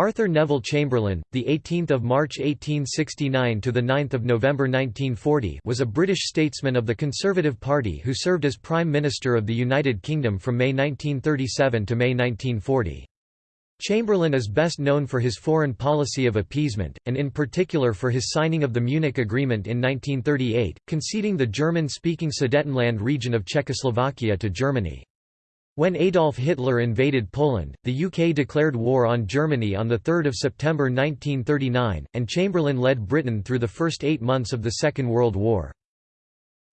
Arthur Neville Chamberlain, the 18th of March 1869 to the 9th of November 1940, was a British statesman of the Conservative Party who served as Prime Minister of the United Kingdom from May 1937 to May 1940. Chamberlain is best known for his foreign policy of appeasement, and in particular for his signing of the Munich Agreement in 1938, conceding the German-speaking Sudetenland region of Czechoslovakia to Germany. When Adolf Hitler invaded Poland, the UK declared war on Germany on 3 September 1939, and Chamberlain led Britain through the first eight months of the Second World War.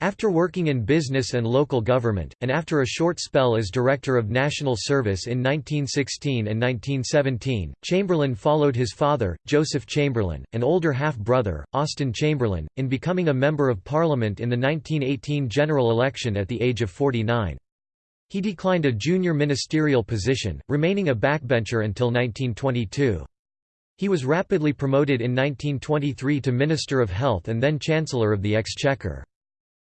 After working in business and local government, and after a short spell as Director of National Service in 1916 and 1917, Chamberlain followed his father, Joseph Chamberlain, and older half-brother, Austen Chamberlain, in becoming a Member of Parliament in the 1918 general election at the age of 49. He declined a junior ministerial position, remaining a backbencher until 1922. He was rapidly promoted in 1923 to Minister of Health and then Chancellor of the Exchequer.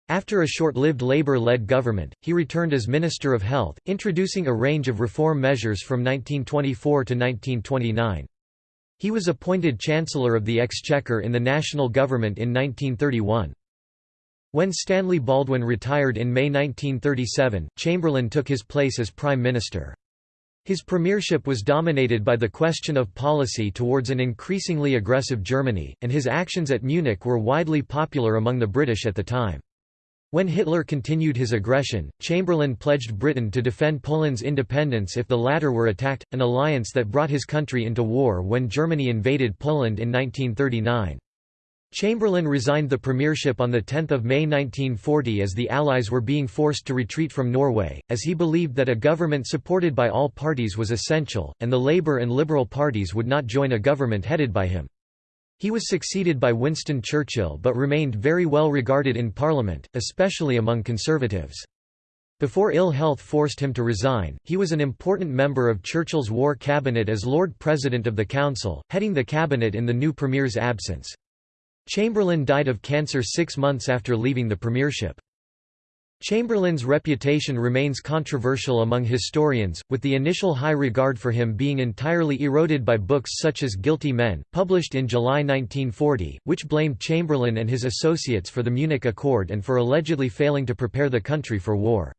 After a short-lived Labour-led government, he returned as Minister of Health, introducing a range of reform measures from 1924 to 1929. He was appointed Chancellor of the Exchequer in the national government in 1931. When Stanley Baldwin retired in May 1937, Chamberlain took his place as Prime Minister. His premiership was dominated by the question of policy towards an increasingly aggressive Germany, and his actions at Munich were widely popular among the British at the time. When Hitler continued his aggression, Chamberlain pledged Britain to defend Poland's independence if the latter were attacked, an alliance that brought his country into war when Germany invaded Poland in 1939. Chamberlain resigned the premiership on 10 May 1940 as the Allies were being forced to retreat from Norway, as he believed that a government supported by all parties was essential, and the Labour and Liberal parties would not join a government headed by him. He was succeeded by Winston Churchill but remained very well regarded in Parliament, especially among Conservatives. Before ill health forced him to resign, he was an important member of Churchill's War Cabinet as Lord President of the Council, heading the cabinet in the new Premier's absence. Chamberlain died of cancer six months after leaving the premiership. Chamberlain's reputation remains controversial among historians, with the initial high regard for him being entirely eroded by books such as Guilty Men, published in July 1940, which blamed Chamberlain and his associates for the Munich Accord and for allegedly failing to prepare the country for war.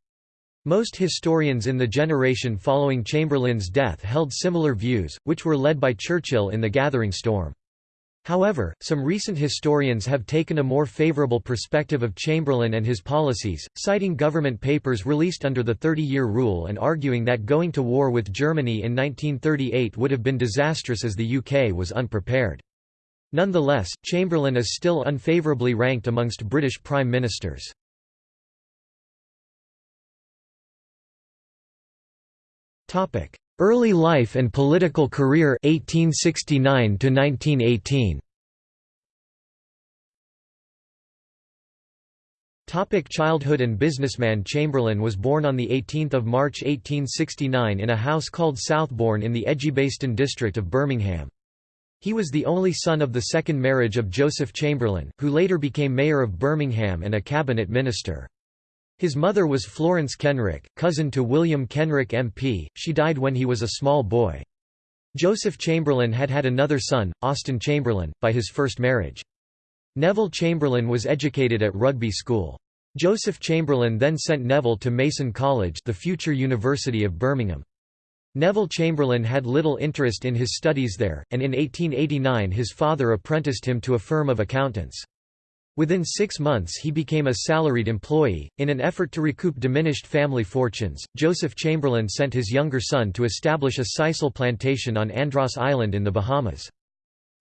Most historians in the generation following Chamberlain's death held similar views, which were led by Churchill in The Gathering Storm. However, some recent historians have taken a more favorable perspective of Chamberlain and his policies, citing government papers released under the Thirty-Year Rule and arguing that going to war with Germany in 1938 would have been disastrous as the UK was unprepared. Nonetheless, Chamberlain is still unfavourably ranked amongst British prime ministers. Early life and political career 1869 to 1918. Topic childhood and businessman Chamberlain was born on 18 March 1869 in a house called Southbourne in the Edgbaston district of Birmingham. He was the only son of the second marriage of Joseph Chamberlain, who later became mayor of Birmingham and a cabinet minister. His mother was Florence Kenrick, cousin to William Kenrick MP, she died when he was a small boy. Joseph Chamberlain had had another son, Austen Chamberlain, by his first marriage. Neville Chamberlain was educated at Rugby School. Joseph Chamberlain then sent Neville to Mason College the future University of Birmingham. Neville Chamberlain had little interest in his studies there, and in 1889 his father apprenticed him to a firm of accountants. Within six months he became a salaried employee. In an effort to recoup diminished family fortunes, Joseph Chamberlain sent his younger son to establish a sisal plantation on Andros Island in the Bahamas.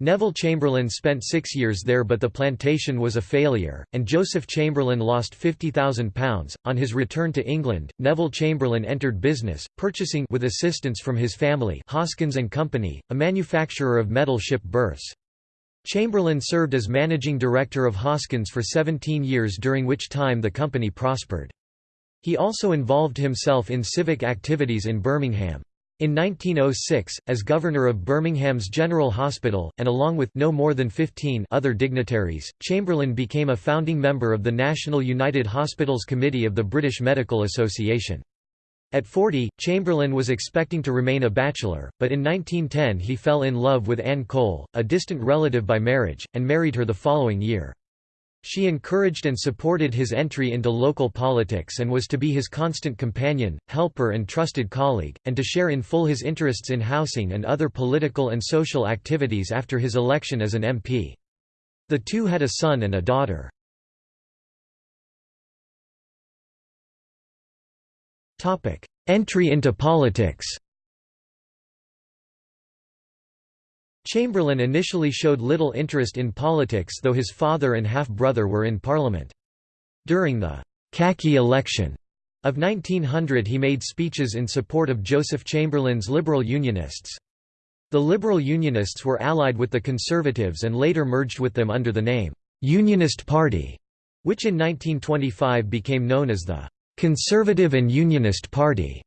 Neville Chamberlain spent six years there but the plantation was a failure, and Joseph Chamberlain lost £50,000. On his return to England, Neville Chamberlain entered business, purchasing with assistance from his family Hoskins and Company, a manufacturer of metal ship berths. Chamberlain served as managing director of Hoskins for 17 years during which time the company prospered. He also involved himself in civic activities in Birmingham. In 1906, as governor of Birmingham's General Hospital, and along with no more than 15 other dignitaries, Chamberlain became a founding member of the National United Hospitals Committee of the British Medical Association. At 40, Chamberlain was expecting to remain a bachelor, but in 1910 he fell in love with Anne Cole, a distant relative by marriage, and married her the following year. She encouraged and supported his entry into local politics and was to be his constant companion, helper and trusted colleague, and to share in full his interests in housing and other political and social activities after his election as an MP. The two had a son and a daughter. Topic: Entry into politics. Chamberlain initially showed little interest in politics though his father and half-brother were in parliament. During the «khaki election» of 1900 he made speeches in support of Joseph Chamberlain's Liberal Unionists. The Liberal Unionists were allied with the Conservatives and later merged with them under the name «Unionist Party», which in 1925 became known as the Conservative and Unionist Party.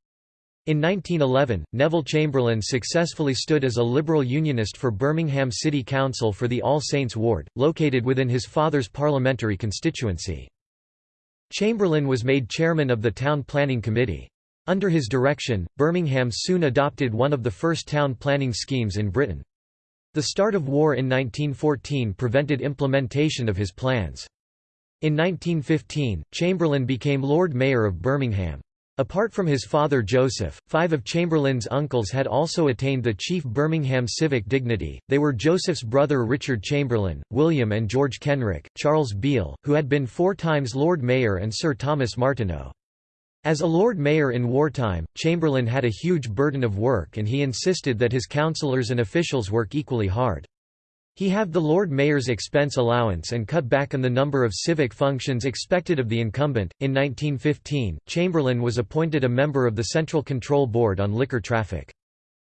In 1911, Neville Chamberlain successfully stood as a Liberal Unionist for Birmingham City Council for the All Saints ward, located within his father's parliamentary constituency. Chamberlain was made chairman of the Town Planning Committee. Under his direction, Birmingham soon adopted one of the first town planning schemes in Britain. The start of war in 1914 prevented implementation of his plans. In 1915, Chamberlain became Lord Mayor of Birmingham. Apart from his father Joseph, five of Chamberlain's uncles had also attained the chief Birmingham civic dignity. They were Joseph's brother Richard Chamberlain, William and George Kenrick, Charles Beale, who had been four times Lord Mayor and Sir Thomas Martineau. As a Lord Mayor in wartime, Chamberlain had a huge burden of work and he insisted that his councillors and officials work equally hard. He halved the Lord Mayor's expense allowance and cut back on the number of civic functions expected of the incumbent. In 1915, Chamberlain was appointed a member of the Central Control Board on Liquor Traffic.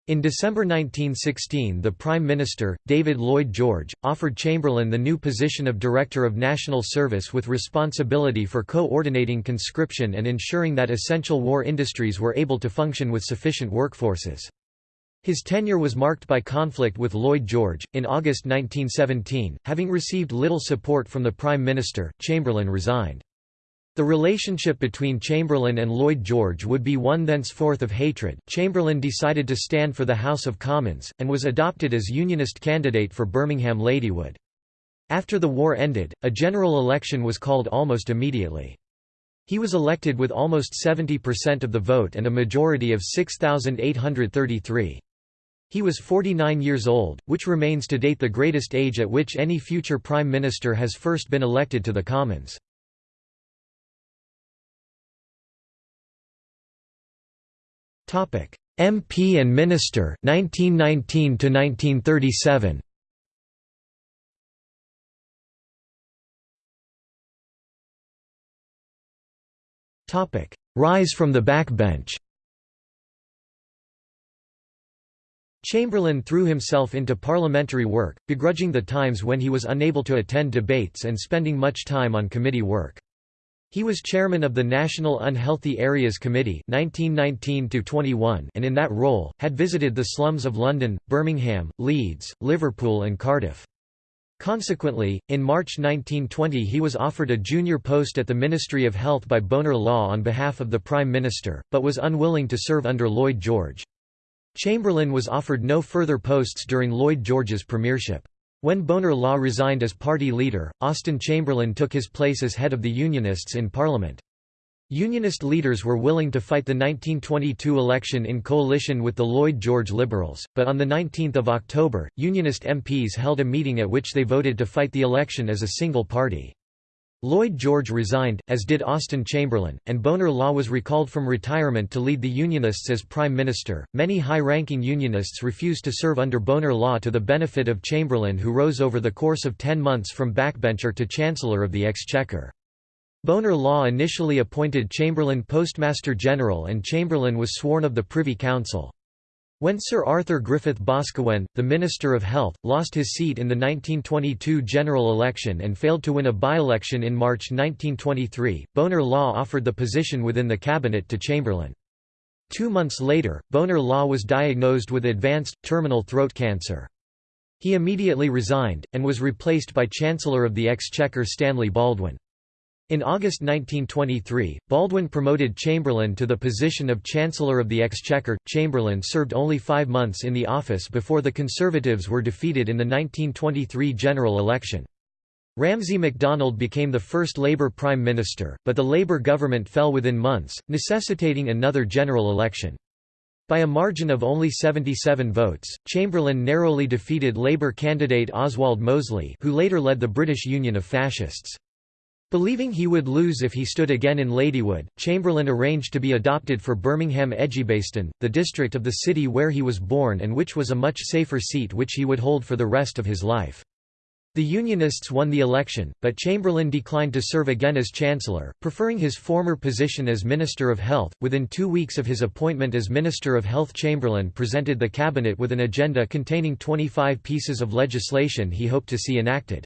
In December 1916 the Prime Minister, David Lloyd George, offered Chamberlain the new position of Director of National Service with responsibility for coordinating conscription and ensuring that essential war industries were able to function with sufficient workforces. His tenure was marked by conflict with Lloyd George. In August 1917, having received little support from the Prime Minister, Chamberlain resigned. The relationship between Chamberlain and Lloyd George would be one thenceforth of hatred. Chamberlain decided to stand for the House of Commons, and was adopted as Unionist candidate for Birmingham Ladywood. After the war ended, a general election was called almost immediately. He was elected with almost 70% of the vote and a majority of 6,833. He was 49 years old, which remains to date the greatest age at which any future Prime Minister has first been elected to the Commons. Topic: MP and Minister 1919 to 1937 Topic: Rise from the backbench Chamberlain threw himself into parliamentary work, begrudging the times when he was unable to attend debates and spending much time on committee work. He was chairman of the National Unhealthy Areas Committee 1919 and in that role, had visited the slums of London, Birmingham, Leeds, Liverpool and Cardiff. Consequently, in March 1920 he was offered a junior post at the Ministry of Health by Bonar Law on behalf of the Prime Minister, but was unwilling to serve under Lloyd George. Chamberlain was offered no further posts during Lloyd George's premiership. When Bonar Law resigned as party leader, Austen Chamberlain took his place as head of the Unionists in Parliament. Unionist leaders were willing to fight the 1922 election in coalition with the Lloyd George Liberals, but on 19 October, Unionist MPs held a meeting at which they voted to fight the election as a single party. Lloyd George resigned, as did Austen Chamberlain, and Bonar Law was recalled from retirement to lead the Unionists as Prime Minister. Many high ranking Unionists refused to serve under Bonar Law to the benefit of Chamberlain, who rose over the course of ten months from backbencher to Chancellor of the Exchequer. Bonar Law initially appointed Chamberlain Postmaster General, and Chamberlain was sworn of the Privy Council. When Sir Arthur Griffith Boscawen, the Minister of Health, lost his seat in the 1922 general election and failed to win a by-election in March 1923, Bonar Law offered the position within the cabinet to Chamberlain. Two months later, Bonar Law was diagnosed with advanced, terminal throat cancer. He immediately resigned, and was replaced by Chancellor of the Exchequer Stanley Baldwin. In August 1923, Baldwin promoted Chamberlain to the position of Chancellor of the Exchequer. Chamberlain served only five months in the office before the Conservatives were defeated in the 1923 general election. Ramsay MacDonald became the first Labour Prime Minister, but the Labour government fell within months, necessitating another general election. By a margin of only 77 votes, Chamberlain narrowly defeated Labour candidate Oswald Mosley who later led the British Union of Fascists. Believing he would lose if he stood again in Ladywood, Chamberlain arranged to be adopted for Birmingham Edgbaston, the district of the city where he was born and which was a much safer seat which he would hold for the rest of his life. The Unionists won the election, but Chamberlain declined to serve again as Chancellor, preferring his former position as Minister of Health. Within two weeks of his appointment as Minister of Health, Chamberlain presented the Cabinet with an agenda containing 25 pieces of legislation he hoped to see enacted.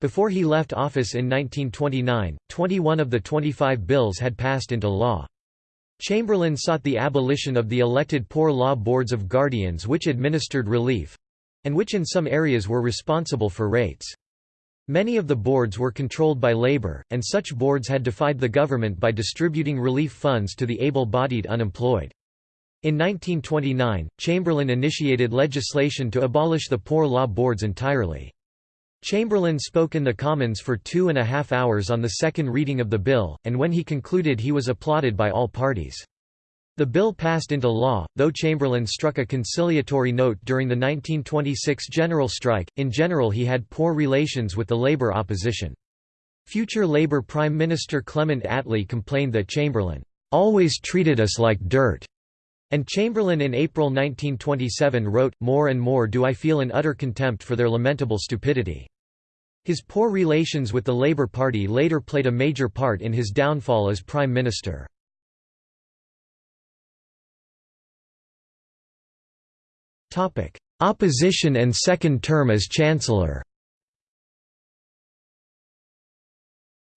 Before he left office in 1929, 21 of the 25 bills had passed into law. Chamberlain sought the abolition of the elected poor law boards of guardians which administered relief—and which in some areas were responsible for rates. Many of the boards were controlled by labor, and such boards had defied the government by distributing relief funds to the able-bodied unemployed. In 1929, Chamberlain initiated legislation to abolish the poor law boards entirely. Chamberlain spoke in the Commons for two and a half hours on the second reading of the bill, and when he concluded he was applauded by all parties. The bill passed into law, though Chamberlain struck a conciliatory note during the 1926 general strike. In general, he had poor relations with the Labour opposition. Future Labour Prime Minister Clement Attlee complained that Chamberlain always treated us like dirt. And Chamberlain in April 1927 wrote, More and more do I feel an utter contempt for their lamentable stupidity. His poor relations with the Labour Party later played a major part in his downfall as Prime Minister. Opposition and second term as Chancellor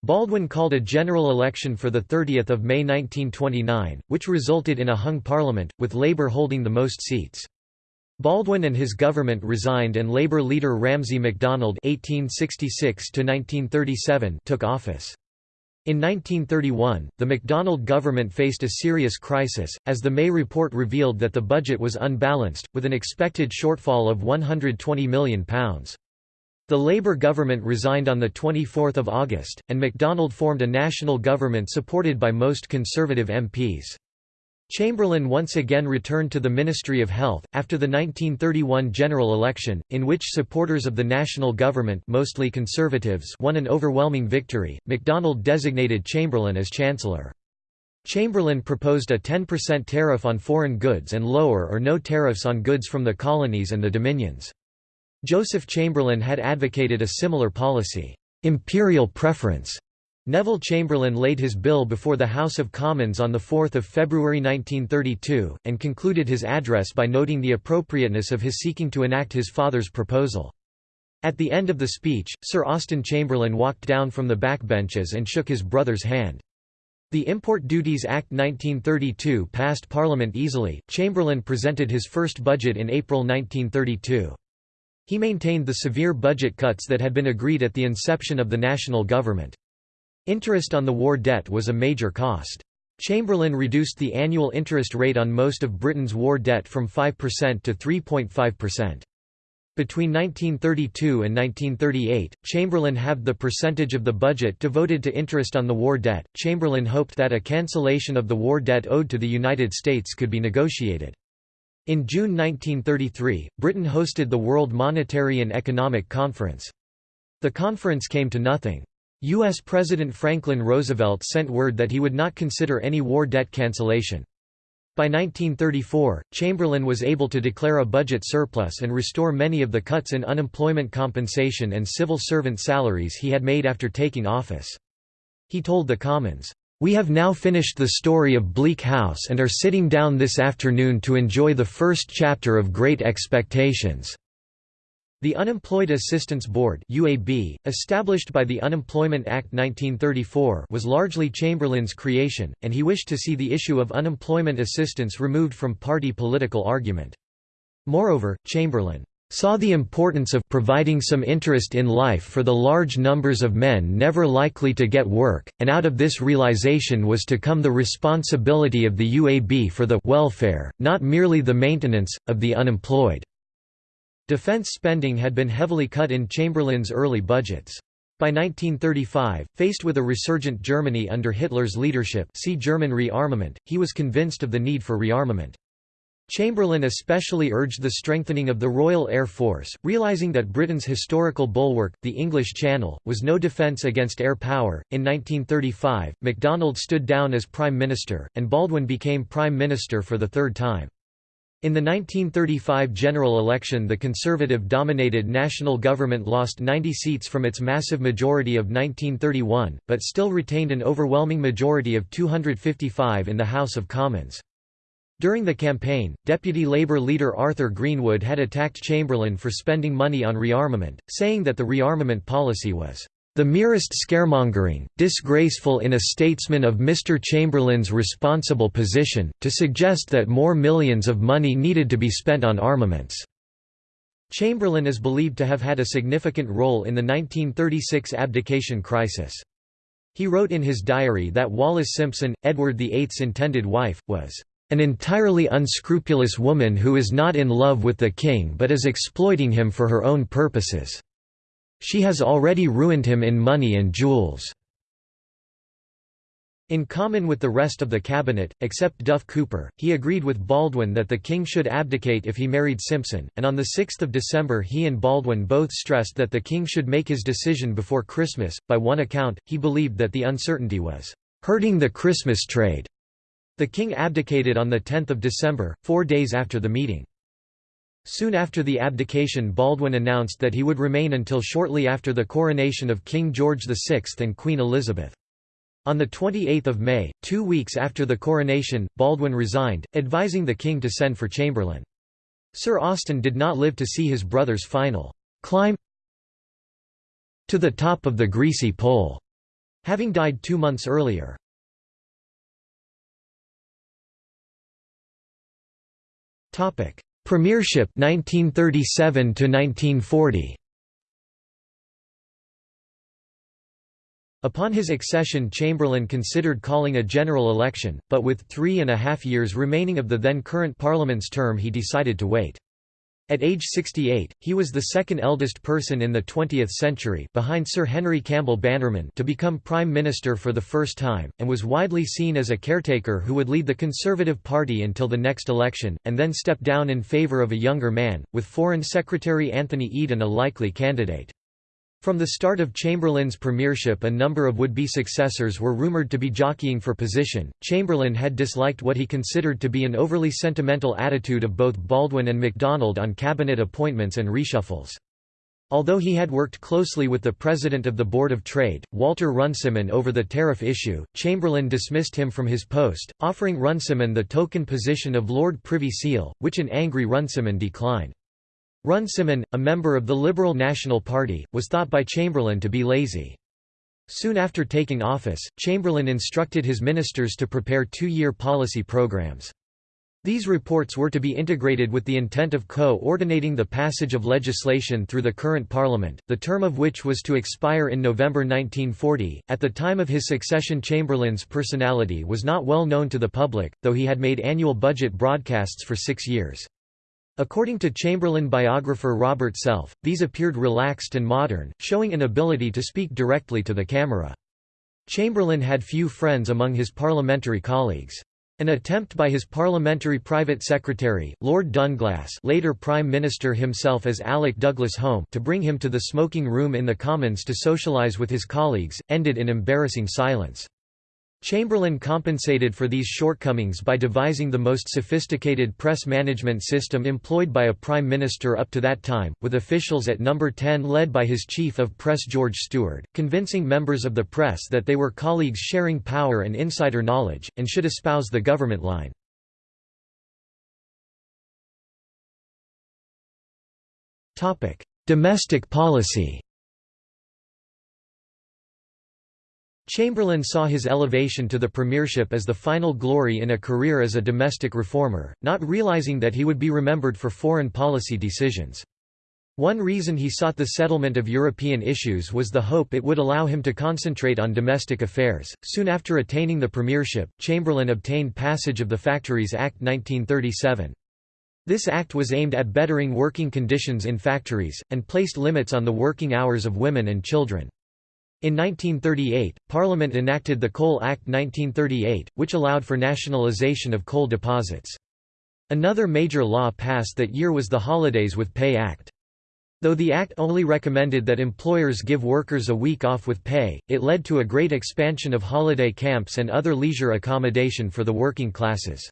Baldwin called a general election for 30 May 1929, which resulted in a hung parliament, with Labour holding the most seats. Baldwin and his government resigned and Labour leader Ramsay MacDonald (1866–1937) took office. In 1931, the MacDonald government faced a serious crisis, as the May report revealed that the budget was unbalanced, with an expected shortfall of £120 million. The Labour government resigned on 24 August, and MacDonald formed a national government supported by most Conservative MPs. Chamberlain once again returned to the Ministry of Health, after the 1931 general election, in which supporters of the national government mostly Conservatives won an overwhelming victory. MacDonald designated Chamberlain as Chancellor. Chamberlain proposed a 10% tariff on foreign goods and lower or no tariffs on goods from the colonies and the dominions. Joseph Chamberlain had advocated a similar policy, imperial preference. Neville Chamberlain laid his bill before the House of Commons on 4 February 1932, and concluded his address by noting the appropriateness of his seeking to enact his father's proposal. At the end of the speech, Sir Austen Chamberlain walked down from the backbenches and shook his brother's hand. The Import Duties Act 1932 passed Parliament easily. Chamberlain presented his first budget in April 1932. He maintained the severe budget cuts that had been agreed at the inception of the national government. Interest on the war debt was a major cost. Chamberlain reduced the annual interest rate on most of Britain's war debt from 5% to 3.5%. Between 1932 and 1938, Chamberlain halved the percentage of the budget devoted to interest on the war debt. Chamberlain hoped that a cancellation of the war debt owed to the United States could be negotiated. In June 1933, Britain hosted the World Monetary and Economic Conference. The conference came to nothing. U.S. President Franklin Roosevelt sent word that he would not consider any war debt cancellation. By 1934, Chamberlain was able to declare a budget surplus and restore many of the cuts in unemployment compensation and civil servant salaries he had made after taking office. He told the Commons, we have now finished the story of Bleak House and are sitting down this afternoon to enjoy the first chapter of Great Expectations." The Unemployed Assistance Board UAB, established by the Unemployment Act 1934 was largely Chamberlain's creation, and he wished to see the issue of unemployment assistance removed from party political argument. Moreover, Chamberlain saw the importance of providing some interest in life for the large numbers of men never likely to get work, and out of this realization was to come the responsibility of the UAB for the welfare, not merely the maintenance, of the unemployed. Defense spending had been heavily cut in Chamberlain's early budgets. By 1935, faced with a resurgent Germany under Hitler's leadership see German rearmament, he was convinced of the need for rearmament. Chamberlain especially urged the strengthening of the Royal Air Force, realizing that Britain's historical bulwark, the English Channel, was no defence against air power. In 1935, MacDonald stood down as Prime Minister, and Baldwin became Prime Minister for the third time. In the 1935 general election the Conservative-dominated national government lost 90 seats from its massive majority of 1931, but still retained an overwhelming majority of 255 in the House of Commons. During the campaign, Deputy Labour leader Arthur Greenwood had attacked Chamberlain for spending money on rearmament, saying that the rearmament policy was the merest scaremongering, disgraceful in a statesman of Mr. Chamberlain's responsible position, to suggest that more millions of money needed to be spent on armaments." Chamberlain is believed to have had a significant role in the 1936 abdication crisis. He wrote in his diary that Wallis Simpson, Edward VIII's intended wife, was an entirely unscrupulous woman who is not in love with the king but is exploiting him for her own purposes. She has already ruined him in money and jewels. In common with the rest of the cabinet, except Duff Cooper, he agreed with Baldwin that the king should abdicate if he married Simpson, and on 6 December he and Baldwin both stressed that the king should make his decision before Christmas. By one account, he believed that the uncertainty was hurting the Christmas trade. The king abdicated on 10 December, four days after the meeting. Soon after the abdication Baldwin announced that he would remain until shortly after the coronation of King George VI and Queen Elizabeth. On 28 May, two weeks after the coronation, Baldwin resigned, advising the king to send for Chamberlain. Sir Austen did not live to see his brother's final climb to the top of the greasy pole, having died two months earlier. Topic: Premiership 1937 to 1940. Upon his accession Chamberlain considered calling a general election, but with three and a half years remaining of the then current Parliament's term he decided to wait. At age 68, he was the second eldest person in the 20th century behind Sir Henry Campbell Bannerman to become Prime Minister for the first time, and was widely seen as a caretaker who would lead the Conservative Party until the next election, and then step down in favour of a younger man, with Foreign Secretary Anthony Eden a likely candidate. From the start of Chamberlain's premiership a number of would-be successors were rumoured to be jockeying for position. Chamberlain had disliked what he considered to be an overly sentimental attitude of both Baldwin and MacDonald on cabinet appointments and reshuffles. Although he had worked closely with the president of the Board of Trade, Walter Runciman over the tariff issue, Chamberlain dismissed him from his post, offering Runciman the token position of Lord Privy Seal, which an angry Runciman declined. Runciman, a member of the Liberal National Party, was thought by Chamberlain to be lazy. Soon after taking office, Chamberlain instructed his ministers to prepare two-year policy programs. These reports were to be integrated with the intent of co-ordinating the passage of legislation through the current parliament, the term of which was to expire in November 1940. At the time of his succession Chamberlain's personality was not well known to the public, though he had made annual budget broadcasts for six years. According to Chamberlain biographer Robert Self, these appeared relaxed and modern, showing an ability to speak directly to the camera. Chamberlain had few friends among his parliamentary colleagues. An attempt by his parliamentary private secretary, Lord Dunglass later Prime Minister himself as Alec Douglas Home to bring him to the smoking room in the Commons to socialise with his colleagues, ended in embarrassing silence. Chamberlain compensated for these shortcomings by devising the most sophisticated press management system employed by a prime minister up to that time, with officials at number 10 led by his chief of press George Steward, convincing members of the press that they were colleagues sharing power and insider knowledge, and should espouse the government line. Domestic policy Chamberlain saw his elevation to the premiership as the final glory in a career as a domestic reformer, not realizing that he would be remembered for foreign policy decisions. One reason he sought the settlement of European issues was the hope it would allow him to concentrate on domestic affairs. Soon after attaining the premiership, Chamberlain obtained passage of the Factories Act 1937. This act was aimed at bettering working conditions in factories, and placed limits on the working hours of women and children. In 1938, Parliament enacted the Coal Act 1938, which allowed for nationalisation of coal deposits. Another major law passed that year was the Holidays with Pay Act. Though the Act only recommended that employers give workers a week off with pay, it led to a great expansion of holiday camps and other leisure accommodation for the working classes.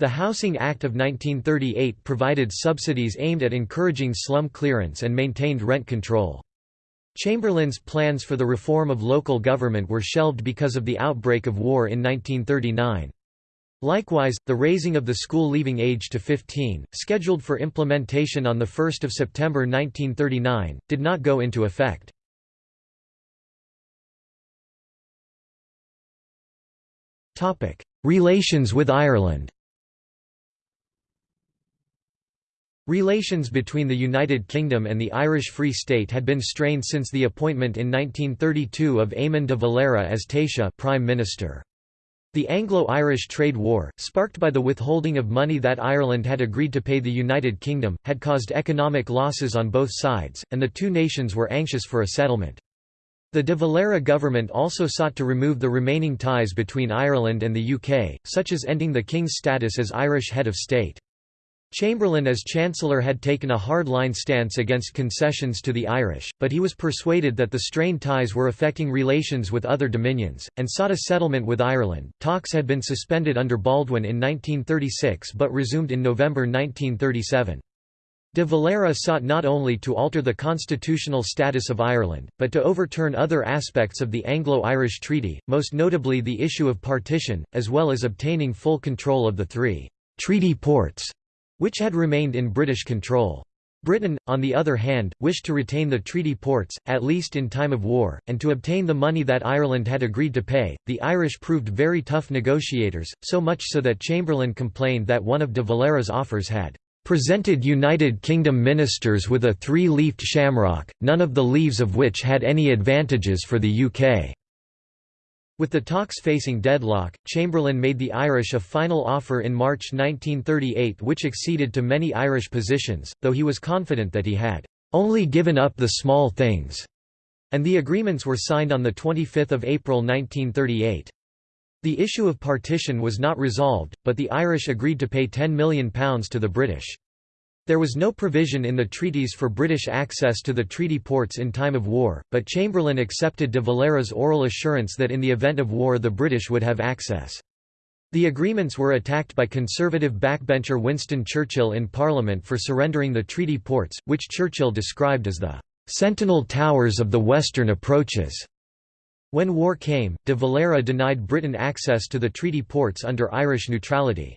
The Housing Act of 1938 provided subsidies aimed at encouraging slum clearance and maintained rent control. Chamberlain's plans for the reform of local government were shelved because of the outbreak of war in 1939. Likewise, the raising of the school leaving age to 15, scheduled for implementation on 1 September 1939, did not go into effect. Relations with Ireland Relations between the United Kingdom and the Irish Free State had been strained since the appointment in 1932 of Eamon de Valera as Taoiseach Prime Minister. The Anglo-Irish trade war, sparked by the withholding of money that Ireland had agreed to pay the United Kingdom, had caused economic losses on both sides, and the two nations were anxious for a settlement. The de Valera government also sought to remove the remaining ties between Ireland and the UK, such as ending the King's status as Irish head of state. Chamberlain as Chancellor had taken a hard-line stance against concessions to the Irish, but he was persuaded that the strained ties were affecting relations with other dominions, and sought a settlement with Ireland. Talks had been suspended under Baldwin in 1936 but resumed in November 1937. De Valera sought not only to alter the constitutional status of Ireland, but to overturn other aspects of the Anglo-Irish Treaty, most notably the issue of partition, as well as obtaining full control of the three treaty ports which had remained in British control. Britain, on the other hand, wished to retain the treaty ports, at least in time of war, and to obtain the money that Ireland had agreed to pay. The Irish proved very tough negotiators, so much so that Chamberlain complained that one of de Valera's offers had presented United Kingdom ministers with a three-leafed shamrock, none of the leaves of which had any advantages for the UK. With the talks facing deadlock, Chamberlain made the Irish a final offer in March 1938 which acceded to many Irish positions, though he was confident that he had "...only given up the small things", and the agreements were signed on 25 April 1938. The issue of partition was not resolved, but the Irish agreed to pay £10 million to the British. There was no provision in the treaties for British access to the treaty ports in time of war, but Chamberlain accepted de Valera's oral assurance that in the event of war the British would have access. The agreements were attacked by conservative backbencher Winston Churchill in Parliament for surrendering the treaty ports, which Churchill described as the "...sentinel towers of the western approaches." When war came, de Valera denied Britain access to the treaty ports under Irish neutrality.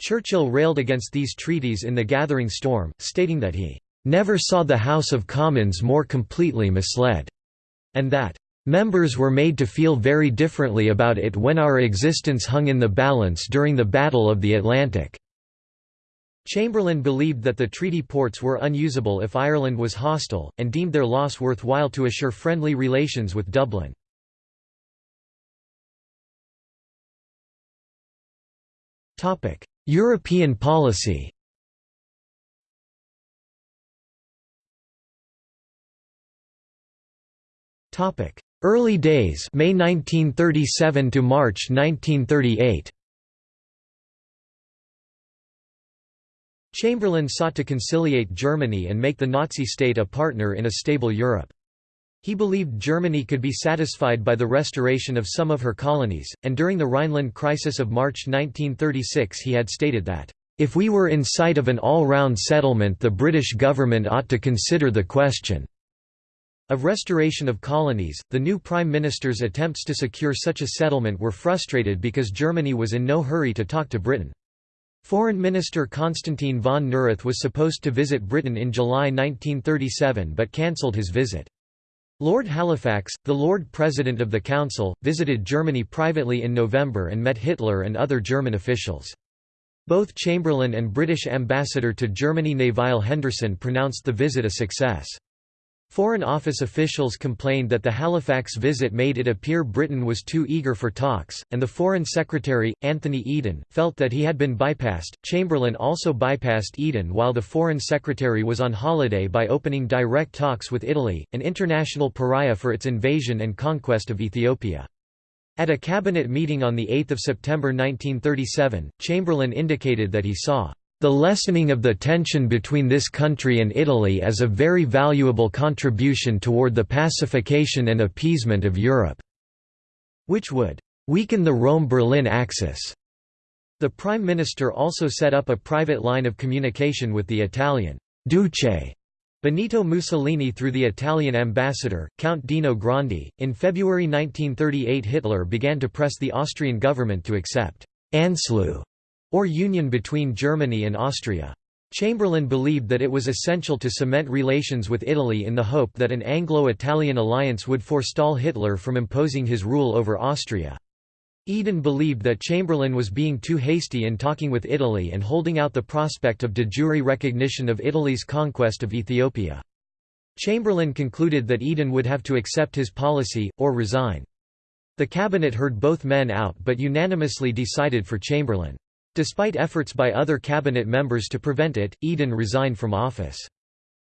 Churchill railed against these treaties in The Gathering Storm, stating that he "...never saw the House of Commons more completely misled," and that Members were made to feel very differently about it when our existence hung in the balance during the Battle of the Atlantic." Chamberlain believed that the treaty ports were unusable if Ireland was hostile, and deemed their loss worthwhile to assure friendly relations with Dublin. European policy. Early days May 1937 to March 1938 Chamberlain sought to conciliate Germany and make the Nazi state a partner in a stable Europe. He believed Germany could be satisfied by the restoration of some of her colonies, and during the Rhineland crisis of March 1936 he had stated that, "...if we were in sight of an all-round settlement the British government ought to consider the question." Of restoration of colonies, the new Prime Minister's attempts to secure such a settlement were frustrated because Germany was in no hurry to talk to Britain. Foreign Minister Constantin von Neurath was supposed to visit Britain in July 1937 but cancelled his visit. Lord Halifax, the Lord President of the Council, visited Germany privately in November and met Hitler and other German officials. Both Chamberlain and British ambassador to Germany Nevile Henderson pronounced the visit a success. Foreign Office officials complained that the Halifax visit made it appear Britain was too eager for talks, and the Foreign Secretary, Anthony Eden, felt that he had been bypassed. Chamberlain also bypassed Eden while the Foreign Secretary was on holiday by opening direct talks with Italy, an international pariah for its invasion and conquest of Ethiopia. At a cabinet meeting on 8 September 1937, Chamberlain indicated that he saw the lessening of the tension between this country and Italy is a very valuable contribution toward the pacification and appeasement of Europe", which would "...weaken the Rome–Berlin axis." The Prime Minister also set up a private line of communication with the Italian Duce Benito Mussolini through the Italian ambassador, Count Dino Grandi. In February 1938 Hitler began to press the Austrian government to accept Anschluss or union between Germany and Austria. Chamberlain believed that it was essential to cement relations with Italy in the hope that an Anglo-Italian alliance would forestall Hitler from imposing his rule over Austria. Eden believed that Chamberlain was being too hasty in talking with Italy and holding out the prospect of de jure recognition of Italy's conquest of Ethiopia. Chamberlain concluded that Eden would have to accept his policy, or resign. The cabinet heard both men out but unanimously decided for Chamberlain. Despite efforts by other cabinet members to prevent it, Eden resigned from office.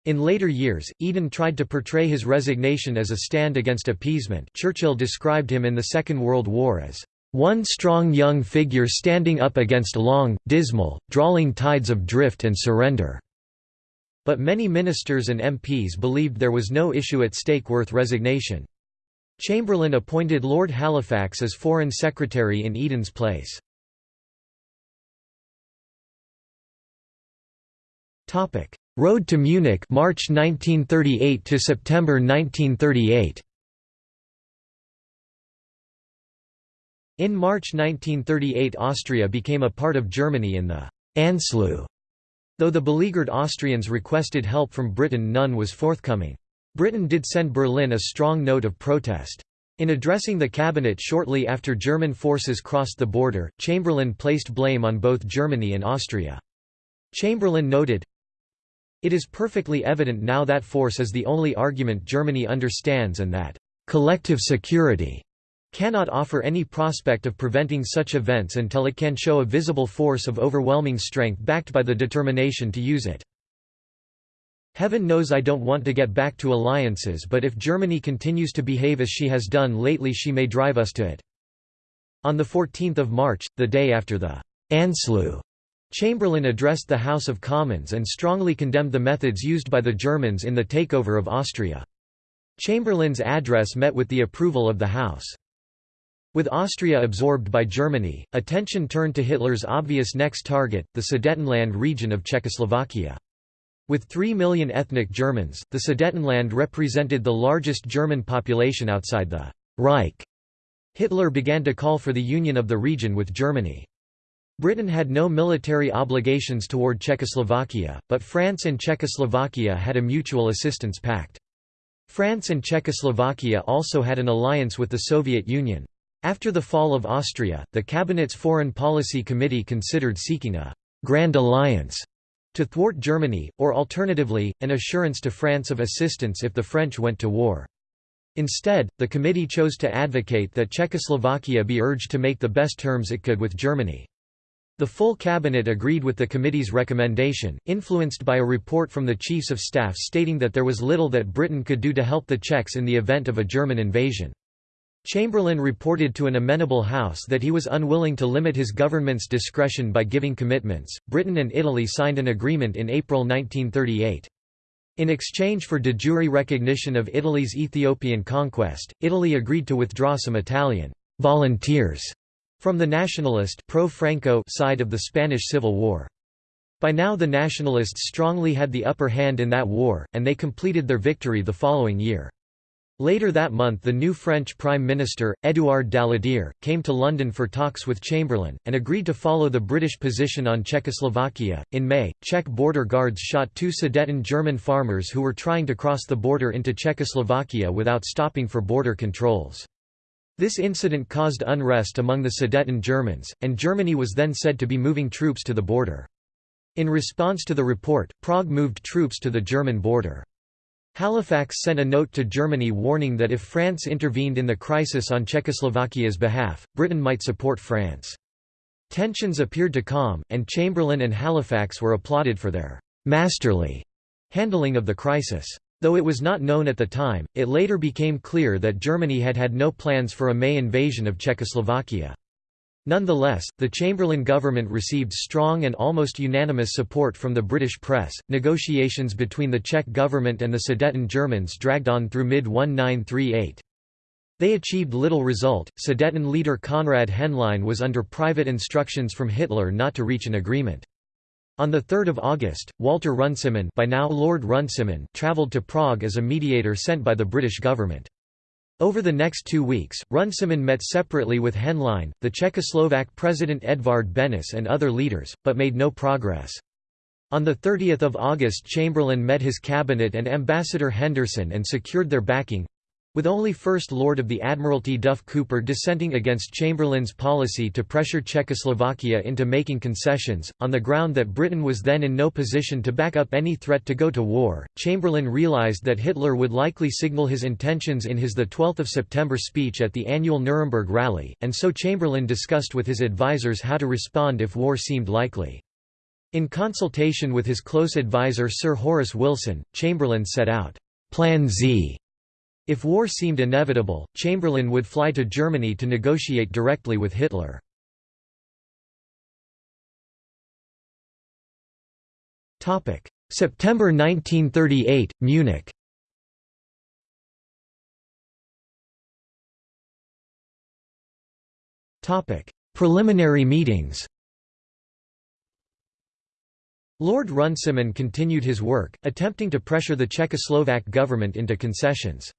In later years, Eden tried to portray his resignation as a stand against appeasement Churchill described him in the Second World War as, "...one strong young figure standing up against long, dismal, drawling tides of drift and surrender." But many ministers and MPs believed there was no issue at stake worth resignation. Chamberlain appointed Lord Halifax as Foreign Secretary in Eden's place. Topic: Road to Munich, March 1938 to September 1938. In March 1938 Austria became a part of Germany in the Anschluss. Though the beleaguered Austrians requested help from Britain none was forthcoming. Britain did send Berlin a strong note of protest. In addressing the cabinet shortly after German forces crossed the border, Chamberlain placed blame on both Germany and Austria. Chamberlain noted, it is perfectly evident now that force is the only argument Germany understands and that collective security cannot offer any prospect of preventing such events until it can show a visible force of overwhelming strength backed by the determination to use it. Heaven knows I don't want to get back to alliances but if Germany continues to behave as she has done lately she may drive us to it." On 14 March, the day after the Anschluss Chamberlain addressed the House of Commons and strongly condemned the methods used by the Germans in the takeover of Austria. Chamberlain's address met with the approval of the House. With Austria absorbed by Germany, attention turned to Hitler's obvious next target, the Sudetenland region of Czechoslovakia. With 3 million ethnic Germans, the Sudetenland represented the largest German population outside the Reich. Hitler began to call for the union of the region with Germany. Britain had no military obligations toward Czechoslovakia, but France and Czechoslovakia had a mutual assistance pact. France and Czechoslovakia also had an alliance with the Soviet Union. After the fall of Austria, the Cabinet's Foreign Policy Committee considered seeking a «Grand Alliance» to thwart Germany, or alternatively, an assurance to France of assistance if the French went to war. Instead, the committee chose to advocate that Czechoslovakia be urged to make the best terms it could with Germany. The full cabinet agreed with the committee's recommendation, influenced by a report from the chiefs of staff stating that there was little that Britain could do to help the Czechs in the event of a German invasion. Chamberlain reported to an amenable House that he was unwilling to limit his government's discretion by giving commitments. Britain and Italy signed an agreement in April 1938. In exchange for de jure recognition of Italy's Ethiopian conquest, Italy agreed to withdraw some Italian volunteers from the nationalist pro-Franco side of the Spanish Civil War. By now the nationalists strongly had the upper hand in that war, and they completed their victory the following year. Later that month the new French Prime Minister, Édouard Daladier, came to London for talks with Chamberlain, and agreed to follow the British position on Czechoslovakia. In May, Czech border guards shot two Sudeten German farmers who were trying to cross the border into Czechoslovakia without stopping for border controls. This incident caused unrest among the Sudeten Germans, and Germany was then said to be moving troops to the border. In response to the report, Prague moved troops to the German border. Halifax sent a note to Germany warning that if France intervened in the crisis on Czechoslovakia's behalf, Britain might support France. Tensions appeared to calm, and Chamberlain and Halifax were applauded for their «masterly» handling of the crisis. Though it was not known at the time, it later became clear that Germany had had no plans for a May invasion of Czechoslovakia. Nonetheless, the Chamberlain government received strong and almost unanimous support from the British press. Negotiations between the Czech government and the Sudeten Germans dragged on through mid 1938. They achieved little result. Sudeten leader Konrad Henlein was under private instructions from Hitler not to reach an agreement. On 3 August, Walter Runciman, by now Lord Runciman travelled to Prague as a mediator sent by the British government. Over the next two weeks, Runciman met separately with Henlein, the Czechoslovak President Edvard Benes and other leaders, but made no progress. On 30 August Chamberlain met his cabinet and Ambassador Henderson and secured their backing, with only First Lord of the Admiralty Duff Cooper dissenting against Chamberlain's policy to pressure Czechoslovakia into making concessions, on the ground that Britain was then in no position to back up any threat to go to war, Chamberlain realised that Hitler would likely signal his intentions in his 12 September speech at the annual Nuremberg rally, and so Chamberlain discussed with his advisers how to respond if war seemed likely. In consultation with his close adviser Sir Horace Wilson, Chamberlain set out, Plan Z if war seemed inevitable, Chamberlain would fly to Germany to negotiate directly with Hitler. September 1938, Munich Preliminary meetings Lord Runciman continued his work, attempting to pressure the Czechoslovak government into concessions.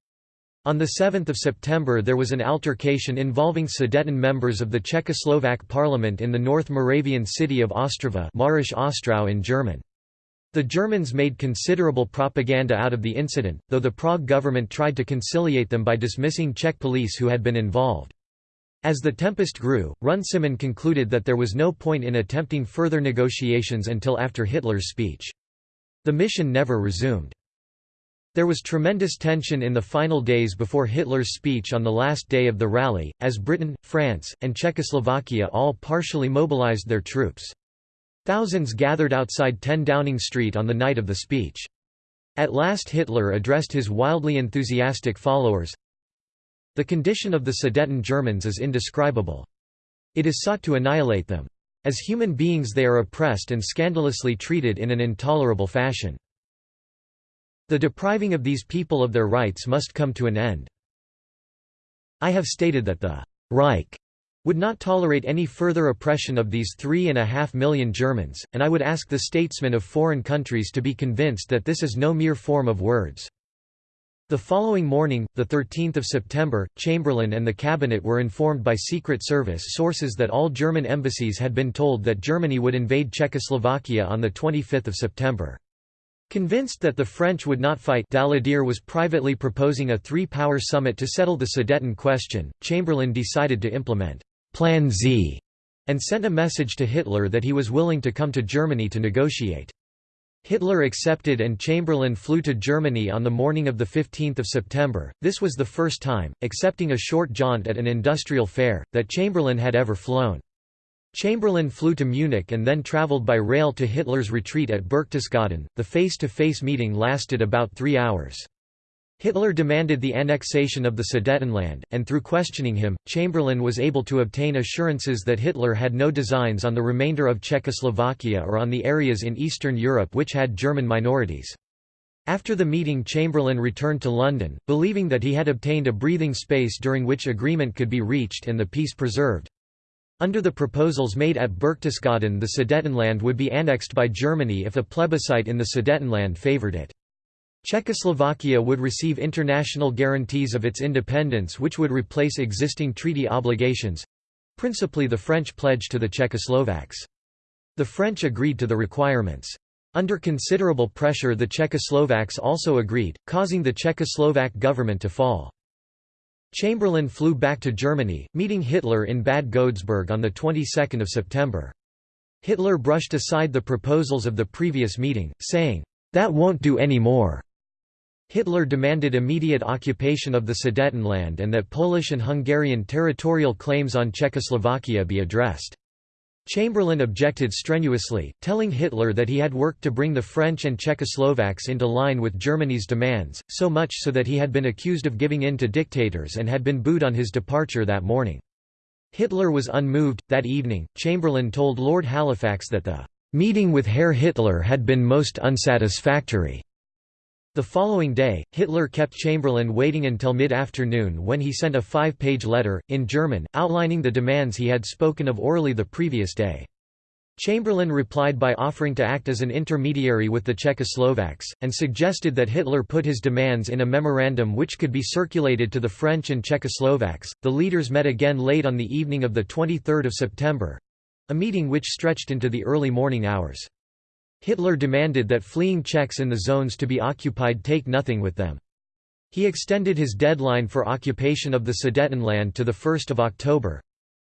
On 7 September there was an altercation involving Sudeten members of the Czechoslovak parliament in the North Moravian city of Ostrava Mährisch Ostrau in German. The Germans made considerable propaganda out of the incident, though the Prague government tried to conciliate them by dismissing Czech police who had been involved. As the tempest grew, Runciman concluded that there was no point in attempting further negotiations until after Hitler's speech. The mission never resumed. There was tremendous tension in the final days before Hitler's speech on the last day of the rally, as Britain, France, and Czechoslovakia all partially mobilized their troops. Thousands gathered outside 10 Downing Street on the night of the speech. At last Hitler addressed his wildly enthusiastic followers, The condition of the Sudeten Germans is indescribable. It is sought to annihilate them. As human beings they are oppressed and scandalously treated in an intolerable fashion. The depriving of these people of their rights must come to an end. I have stated that the Reich would not tolerate any further oppression of these three and a half million Germans, and I would ask the statesmen of foreign countries to be convinced that this is no mere form of words. The following morning, 13 September, Chamberlain and the cabinet were informed by Secret Service sources that all German embassies had been told that Germany would invade Czechoslovakia on 25 September. Convinced that the French would not fight Daladier was privately proposing a three-power summit to settle the Sudeten question, Chamberlain decided to implement «Plan Z» and sent a message to Hitler that he was willing to come to Germany to negotiate. Hitler accepted and Chamberlain flew to Germany on the morning of 15 September. This was the first time, excepting a short jaunt at an industrial fair, that Chamberlain had ever flown. Chamberlain flew to Munich and then travelled by rail to Hitler's retreat at Berchtesgaden. The face to face meeting lasted about three hours. Hitler demanded the annexation of the Sudetenland, and through questioning him, Chamberlain was able to obtain assurances that Hitler had no designs on the remainder of Czechoslovakia or on the areas in Eastern Europe which had German minorities. After the meeting Chamberlain returned to London, believing that he had obtained a breathing space during which agreement could be reached and the peace preserved. Under the proposals made at Berchtesgaden the Sudetenland would be annexed by Germany if a plebiscite in the Sudetenland favoured it. Czechoslovakia would receive international guarantees of its independence which would replace existing treaty obligations—principally the French pledge to the Czechoslovaks. The French agreed to the requirements. Under considerable pressure the Czechoslovaks also agreed, causing the Czechoslovak government to fall. Chamberlain flew back to Germany, meeting Hitler in Bad Godesberg on the 22nd of September. Hitler brushed aside the proposals of the previous meeting, saying, "'That won't do any more." Hitler demanded immediate occupation of the Sudetenland and that Polish and Hungarian territorial claims on Czechoslovakia be addressed. Chamberlain objected strenuously, telling Hitler that he had worked to bring the French and Czechoslovaks into line with Germany's demands, so much so that he had been accused of giving in to dictators and had been booed on his departure that morning. Hitler was unmoved. That evening, Chamberlain told Lord Halifax that the meeting with Herr Hitler had been most unsatisfactory. The following day, Hitler kept Chamberlain waiting until mid-afternoon when he sent a five-page letter, in German, outlining the demands he had spoken of orally the previous day. Chamberlain replied by offering to act as an intermediary with the Czechoslovaks, and suggested that Hitler put his demands in a memorandum which could be circulated to the French and Czechoslovaks. The leaders met again late on the evening of 23 September a meeting which stretched into the early morning hours. Hitler demanded that fleeing Czechs in the zones to be occupied take nothing with them. He extended his deadline for occupation of the Sudetenland to 1 October,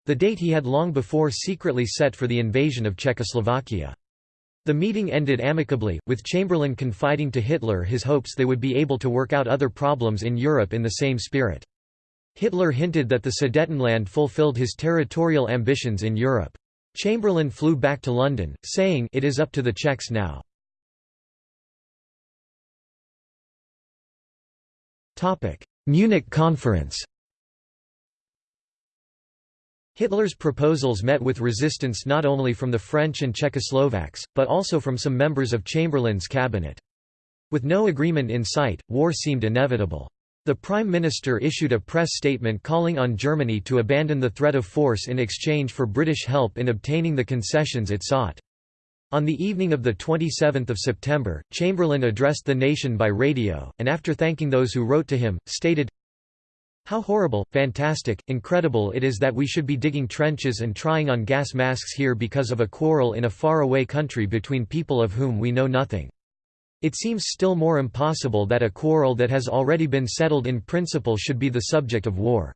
the date he had long before secretly set for the invasion of Czechoslovakia. The meeting ended amicably, with Chamberlain confiding to Hitler his hopes they would be able to work out other problems in Europe in the same spirit. Hitler hinted that the Sudetenland fulfilled his territorial ambitions in Europe. Chamberlain flew back to London, saying it is up to the Czechs now. Munich Conference Hitler's proposals met with resistance not only from the French and Czechoslovaks, but also from some members of Chamberlain's cabinet. With no agreement in sight, war seemed inevitable. The Prime Minister issued a press statement calling on Germany to abandon the threat of force in exchange for British help in obtaining the concessions it sought. On the evening of 27 September, Chamberlain addressed the nation by radio, and after thanking those who wrote to him, stated, how horrible, fantastic, incredible it is that we should be digging trenches and trying on gas masks here because of a quarrel in a faraway country between people of whom we know nothing. It seems still more impossible that a quarrel that has already been settled in principle should be the subject of war.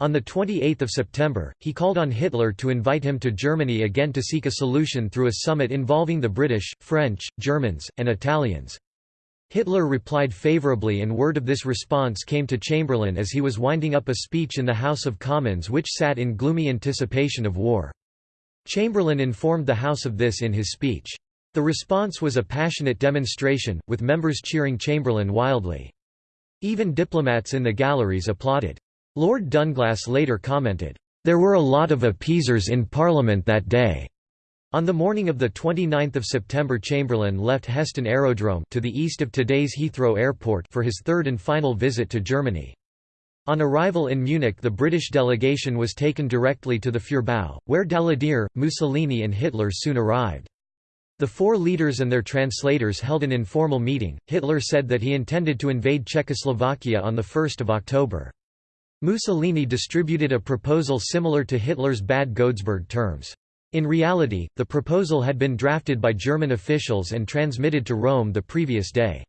On 28 September, he called on Hitler to invite him to Germany again to seek a solution through a summit involving the British, French, Germans, and Italians. Hitler replied favorably and word of this response came to Chamberlain as he was winding up a speech in the House of Commons which sat in gloomy anticipation of war. Chamberlain informed the House of this in his speech. The response was a passionate demonstration, with members cheering Chamberlain wildly. Even diplomats in the galleries applauded. Lord Dunglass later commented, "...there were a lot of appeasers in Parliament that day." On the morning of 29 September Chamberlain left Heston Aerodrome to the east of today's Heathrow Airport for his third and final visit to Germany. On arrival in Munich the British delegation was taken directly to the Führerbau, where Daladier, Mussolini and Hitler soon arrived. The four leaders and their translators held an informal meeting. Hitler said that he intended to invade Czechoslovakia on 1 October. Mussolini distributed a proposal similar to Hitler's Bad Godesberg terms. In reality, the proposal had been drafted by German officials and transmitted to Rome the previous day.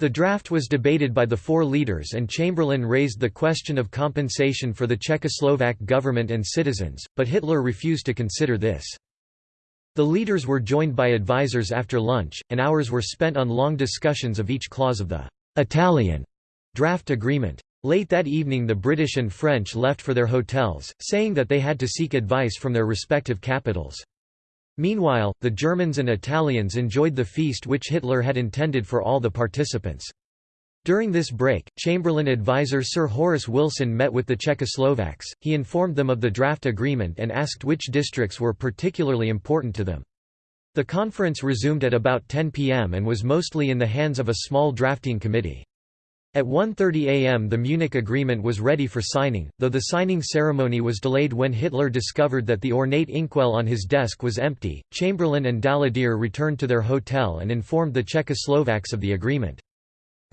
The draft was debated by the four leaders and Chamberlain raised the question of compensation for the Czechoslovak government and citizens, but Hitler refused to consider this. The leaders were joined by advisers after lunch, and hours were spent on long discussions of each clause of the Italian draft agreement. Late that evening the British and French left for their hotels, saying that they had to seek advice from their respective capitals. Meanwhile, the Germans and Italians enjoyed the feast which Hitler had intended for all the participants. During this break, Chamberlain advisor Sir Horace Wilson met with the Czechoslovaks, he informed them of the draft agreement and asked which districts were particularly important to them. The conference resumed at about 10 pm and was mostly in the hands of a small drafting committee. At 1.30 am the Munich Agreement was ready for signing, though the signing ceremony was delayed when Hitler discovered that the ornate inkwell on his desk was empty. Chamberlain and Daladier returned to their hotel and informed the Czechoslovaks of the agreement.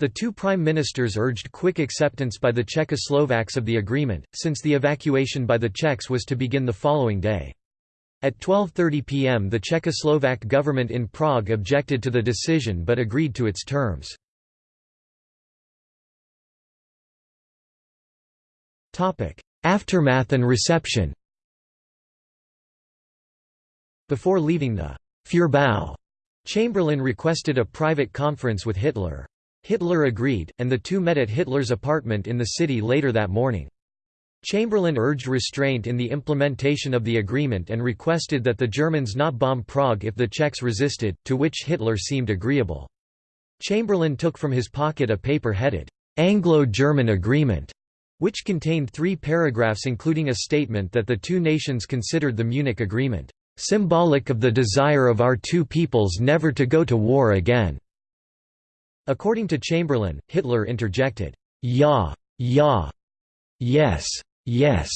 The two prime ministers urged quick acceptance by the Czechoslovaks of the agreement, since the evacuation by the Czechs was to begin the following day. At 12.30 pm the Czechoslovak government in Prague objected to the decision but agreed to its terms. Aftermath and reception Before leaving the Führerbau, Chamberlain requested a private conference with Hitler. Hitler agreed, and the two met at Hitler's apartment in the city later that morning. Chamberlain urged restraint in the implementation of the agreement and requested that the Germans not bomb Prague if the Czechs resisted, to which Hitler seemed agreeable. Chamberlain took from his pocket a paper headed, "'Anglo-German Agreement' which contained three paragraphs including a statement that the two nations considered the Munich Agreement, "'symbolic of the desire of our two peoples never to go to war again'". According to Chamberlain, Hitler interjected, "'Ja, ja, yes, yes'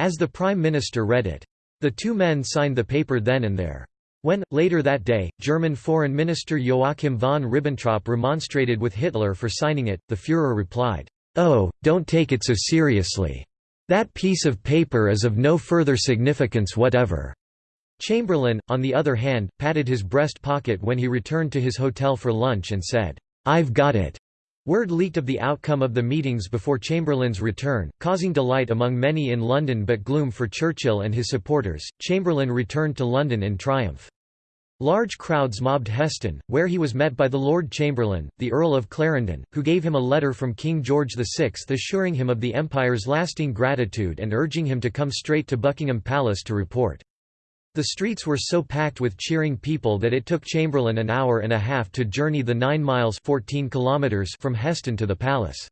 as the Prime Minister read it. The two men signed the paper then and there. When, later that day, German Foreign Minister Joachim von Ribbentrop remonstrated with Hitler for signing it, the Führer replied, "'Oh, don't take it so seriously. That piece of paper is of no further significance whatever.' Chamberlain, on the other hand, patted his breast pocket when he returned to his hotel for lunch and said, "'I've got it. Word leaked of the outcome of the meetings before Chamberlain's return, causing delight among many in London but gloom for Churchill and his supporters. Chamberlain returned to London in triumph. Large crowds mobbed Heston, where he was met by the Lord Chamberlain, the Earl of Clarendon, who gave him a letter from King George VI assuring him of the Empire's lasting gratitude and urging him to come straight to Buckingham Palace to report. The streets were so packed with cheering people that it took Chamberlain an hour and a half to journey the 9 miles 14 kilometers from Heston to the palace.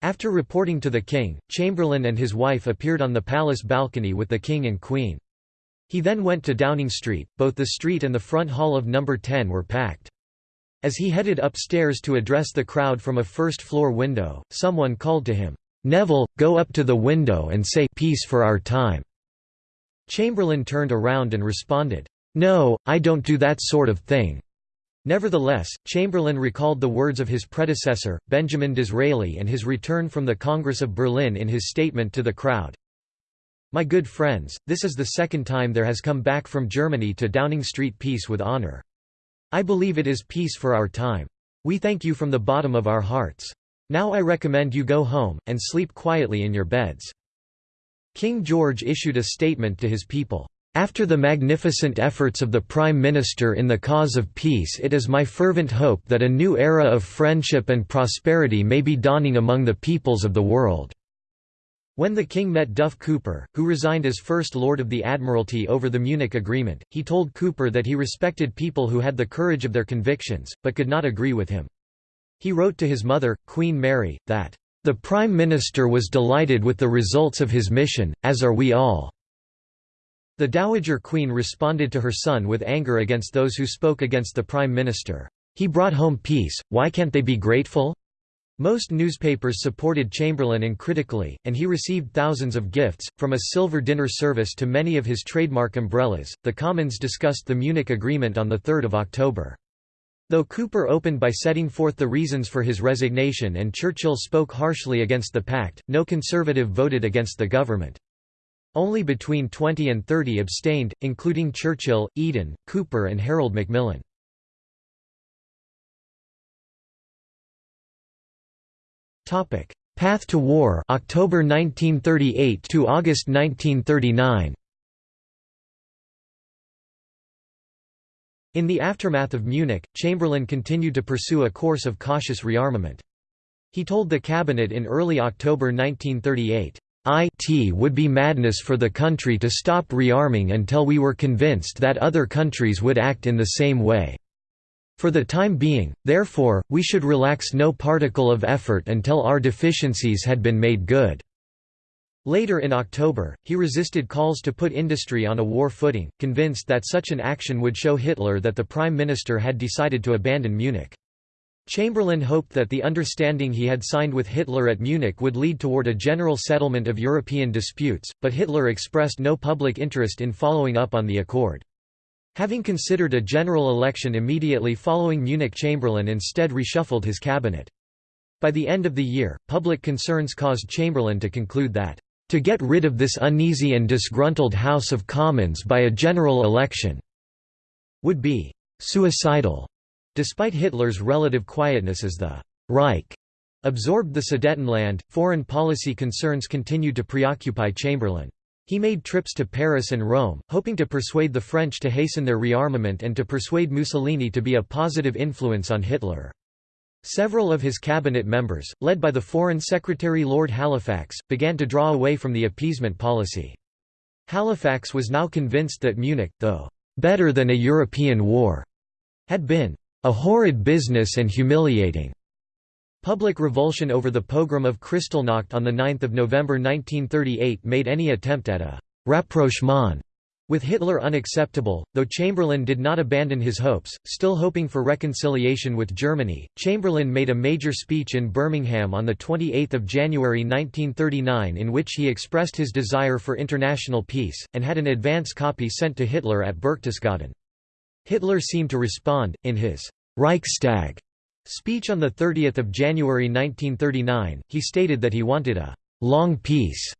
After reporting to the king, Chamberlain and his wife appeared on the palace balcony with the king and queen. He then went to Downing Street, both the street and the front hall of No. 10 were packed. As he headed upstairs to address the crowd from a first-floor window, someone called to him, "'Neville, go up to the window and say peace for our time.' Chamberlain turned around and responded, "'No, I don't do that sort of thing.' Nevertheless, Chamberlain recalled the words of his predecessor, Benjamin Disraeli and his return from the Congress of Berlin in his statement to the crowd. My good friends, this is the second time there has come back from Germany to Downing Street peace with honor. I believe it is peace for our time. We thank you from the bottom of our hearts. Now I recommend you go home, and sleep quietly in your beds. King George issued a statement to his people. After the magnificent efforts of the Prime Minister in the cause of peace it is my fervent hope that a new era of friendship and prosperity may be dawning among the peoples of the world." When the king met Duff Cooper, who resigned as First Lord of the Admiralty over the Munich Agreement, he told Cooper that he respected people who had the courage of their convictions, but could not agree with him. He wrote to his mother, Queen Mary, that the Prime Minister was delighted with the results of his mission, as are we all." The Dowager Queen responded to her son with anger against those who spoke against the Prime Minister. He brought home peace, why can't they be grateful? Most newspapers supported Chamberlain uncritically, and he received thousands of gifts, from a silver dinner service to many of his trademark umbrellas. The Commons discussed the Munich Agreement on 3 October. Though Cooper opened by setting forth the reasons for his resignation and Churchill spoke harshly against the pact, no Conservative voted against the government. Only between 20 and 30 abstained, including Churchill, Eden, Cooper and Harold Macmillan. Path to War October 1938 to August 1939 In the aftermath of Munich, Chamberlain continued to pursue a course of cautious rearmament. He told the cabinet in early October 1938, "It would be madness for the country to stop rearming until we were convinced that other countries would act in the same way. For the time being, therefore, we should relax no particle of effort until our deficiencies had been made good." Later in October, he resisted calls to put industry on a war footing, convinced that such an action would show Hitler that the Prime Minister had decided to abandon Munich. Chamberlain hoped that the understanding he had signed with Hitler at Munich would lead toward a general settlement of European disputes, but Hitler expressed no public interest in following up on the accord. Having considered a general election immediately following Munich Chamberlain instead reshuffled his cabinet. By the end of the year, public concerns caused Chamberlain to conclude that to get rid of this uneasy and disgruntled House of Commons by a general election would be suicidal. Despite Hitler's relative quietness as the Reich Absorbed the Sudetenland, foreign policy concerns continued to preoccupy Chamberlain. He made trips to Paris and Rome, hoping to persuade the French to hasten their rearmament and to persuade Mussolini to be a positive influence on Hitler. Several of his cabinet members, led by the Foreign Secretary Lord Halifax, began to draw away from the appeasement policy. Halifax was now convinced that Munich, though better than a European war, had been a horrid business and humiliating. Public revulsion over the pogrom of Kristallnacht on 9 November 1938 made any attempt at a «rapprochement» with Hitler unacceptable, though Chamberlain did not abandon his hopes, still hoping for reconciliation with Germany. Chamberlain made a major speech in Birmingham on 28 January 1939 in which he expressed his desire for international peace, and had an advance copy sent to Hitler at Berchtesgaden. Hitler seemed to respond, in his Reichstag speech on 30 January 1939, he stated that he wanted a «long peace».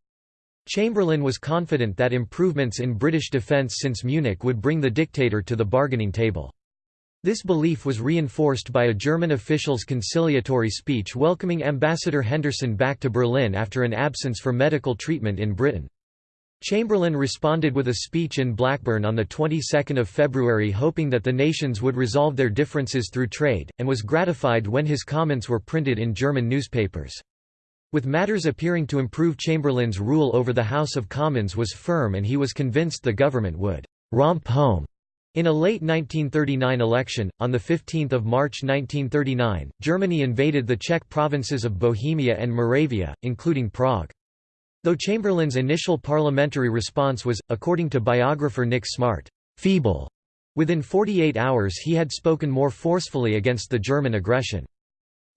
Chamberlain was confident that improvements in British defence since Munich would bring the dictator to the bargaining table. This belief was reinforced by a German official's conciliatory speech welcoming Ambassador Henderson back to Berlin after an absence for medical treatment in Britain. Chamberlain responded with a speech in Blackburn on the 22nd of February hoping that the nations would resolve their differences through trade, and was gratified when his comments were printed in German newspapers. With matters appearing to improve Chamberlain's rule over the House of Commons was firm and he was convinced the government would «romp home» In a late 1939 election, on 15 March 1939, Germany invaded the Czech provinces of Bohemia and Moravia, including Prague. Though Chamberlain's initial parliamentary response was, according to biographer Nick Smart, feeble, within 48 hours he had spoken more forcefully against the German aggression.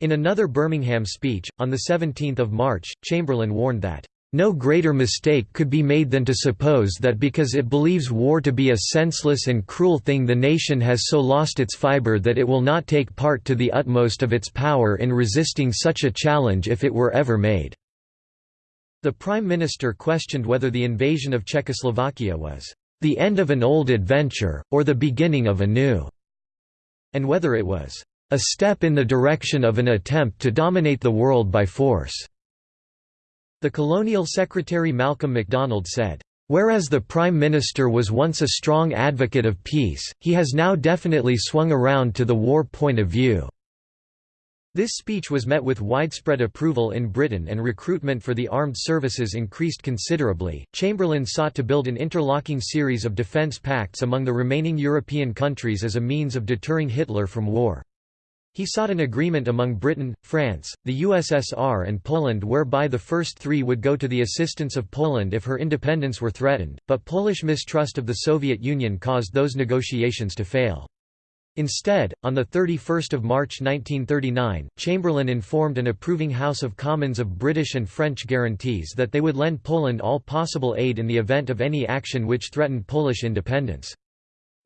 In another Birmingham speech, on 17 March, Chamberlain warned that, "...no greater mistake could be made than to suppose that because it believes war to be a senseless and cruel thing the nation has so lost its fibre that it will not take part to the utmost of its power in resisting such a challenge if it were ever made." The Prime Minister questioned whether the invasion of Czechoslovakia was the end of an old adventure, or the beginning of a new, and whether it was a step in the direction of an attempt to dominate the world by force. The Colonial Secretary Malcolm MacDonald said, Whereas the Prime Minister was once a strong advocate of peace, he has now definitely swung around to the war point of view. This speech was met with widespread approval in Britain and recruitment for the armed services increased considerably. Chamberlain sought to build an interlocking series of defence pacts among the remaining European countries as a means of deterring Hitler from war. He sought an agreement among Britain, France, the USSR and Poland whereby the first three would go to the assistance of Poland if her independence were threatened, but Polish mistrust of the Soviet Union caused those negotiations to fail. Instead, on 31 March 1939, Chamberlain informed an approving House of Commons of British and French guarantees that they would lend Poland all possible aid in the event of any action which threatened Polish independence.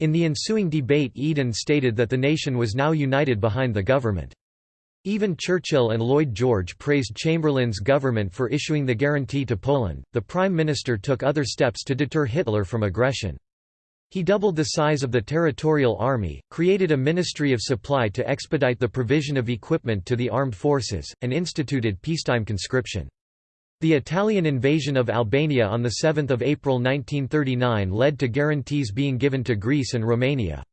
In the ensuing debate Eden stated that the nation was now united behind the government. Even Churchill and Lloyd George praised Chamberlain's government for issuing the guarantee to Poland. The Prime Minister took other steps to deter Hitler from aggression. He doubled the size of the territorial army, created a ministry of supply to expedite the provision of equipment to the armed forces, and instituted peacetime conscription. The Italian invasion of Albania on 7 April 1939 led to guarantees being given to Greece and Romania.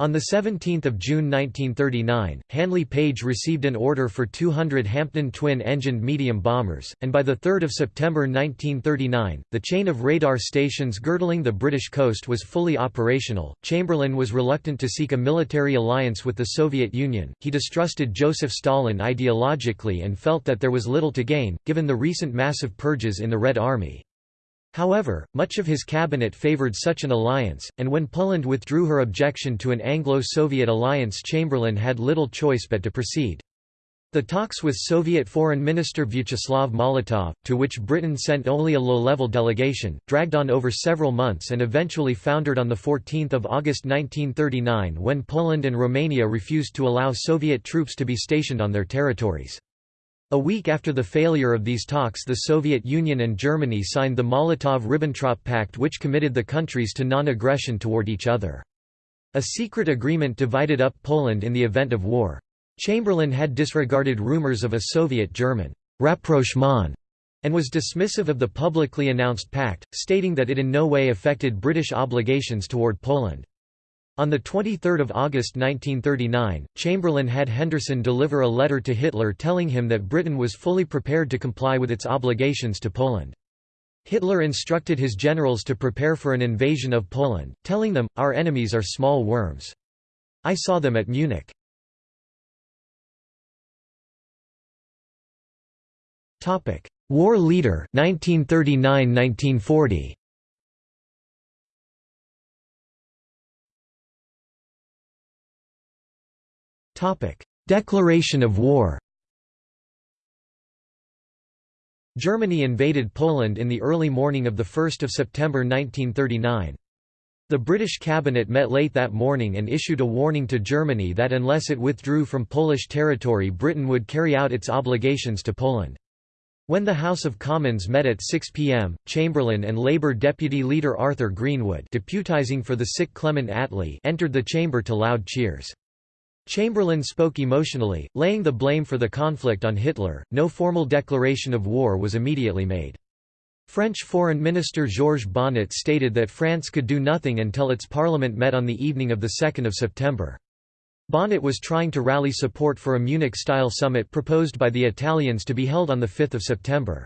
On 17 June 1939, Handley Page received an order for 200 Hampden twin-engined medium bombers, and by 3 September 1939, the chain of radar stations girdling the British coast was fully operational. Chamberlain was reluctant to seek a military alliance with the Soviet Union, he distrusted Joseph Stalin ideologically and felt that there was little to gain, given the recent massive purges in the Red Army. However, much of his cabinet favoured such an alliance, and when Poland withdrew her objection to an Anglo-Soviet alliance Chamberlain had little choice but to proceed. The talks with Soviet Foreign Minister Vyacheslav Molotov, to which Britain sent only a low-level delegation, dragged on over several months and eventually foundered on 14 August 1939 when Poland and Romania refused to allow Soviet troops to be stationed on their territories. A week after the failure of these talks the Soviet Union and Germany signed the Molotov–Ribbentrop Pact which committed the countries to non-aggression toward each other. A secret agreement divided up Poland in the event of war. Chamberlain had disregarded rumors of a Soviet-German rapprochement and was dismissive of the publicly announced pact, stating that it in no way affected British obligations toward Poland. On 23 August 1939, Chamberlain had Henderson deliver a letter to Hitler telling him that Britain was fully prepared to comply with its obligations to Poland. Hitler instructed his generals to prepare for an invasion of Poland, telling them, Our enemies are small worms. I saw them at Munich. War leader 1939–1940 Declaration of war Germany invaded Poland in the early morning of 1 September 1939. The British cabinet met late that morning and issued a warning to Germany that unless it withdrew from Polish territory Britain would carry out its obligations to Poland. When the House of Commons met at 6 p.m., Chamberlain and Labour deputy leader Arthur Greenwood deputising for the sick Clement Attlee entered the chamber to loud cheers. Chamberlain spoke emotionally, laying the blame for the conflict on Hitler. No formal declaration of war was immediately made. French Foreign Minister Georges Bonnet stated that France could do nothing until its parliament met on the evening of 2 September. Bonnet was trying to rally support for a Munich-style summit proposed by the Italians to be held on 5 September.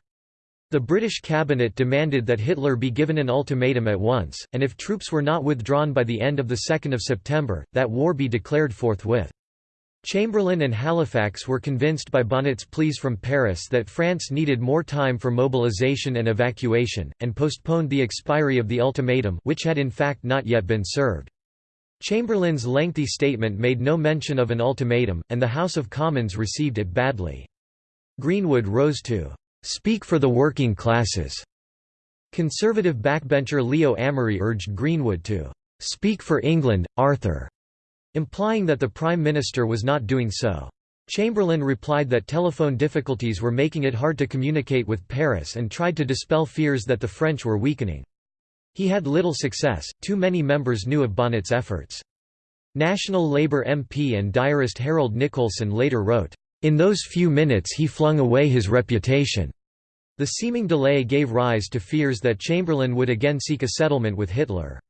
The British cabinet demanded that Hitler be given an ultimatum at once, and if troops were not withdrawn by the end of 2 September, that war be declared forthwith. Chamberlain and Halifax were convinced by Bonnet's pleas from Paris that France needed more time for mobilization and evacuation, and postponed the expiry of the ultimatum which had in fact not yet been served. Chamberlain's lengthy statement made no mention of an ultimatum, and the House of Commons received it badly. Greenwood rose to "...speak for the working classes." Conservative backbencher Leo Amery urged Greenwood to "...speak for England, Arthur," implying that the Prime Minister was not doing so. Chamberlain replied that telephone difficulties were making it hard to communicate with Paris and tried to dispel fears that the French were weakening. He had little success, too many members knew of Bonnet's efforts. National Labour MP and diarist Harold Nicolson later wrote, in those few minutes he flung away his reputation. The seeming delay gave rise to fears that Chamberlain would again seek a settlement with Hitler.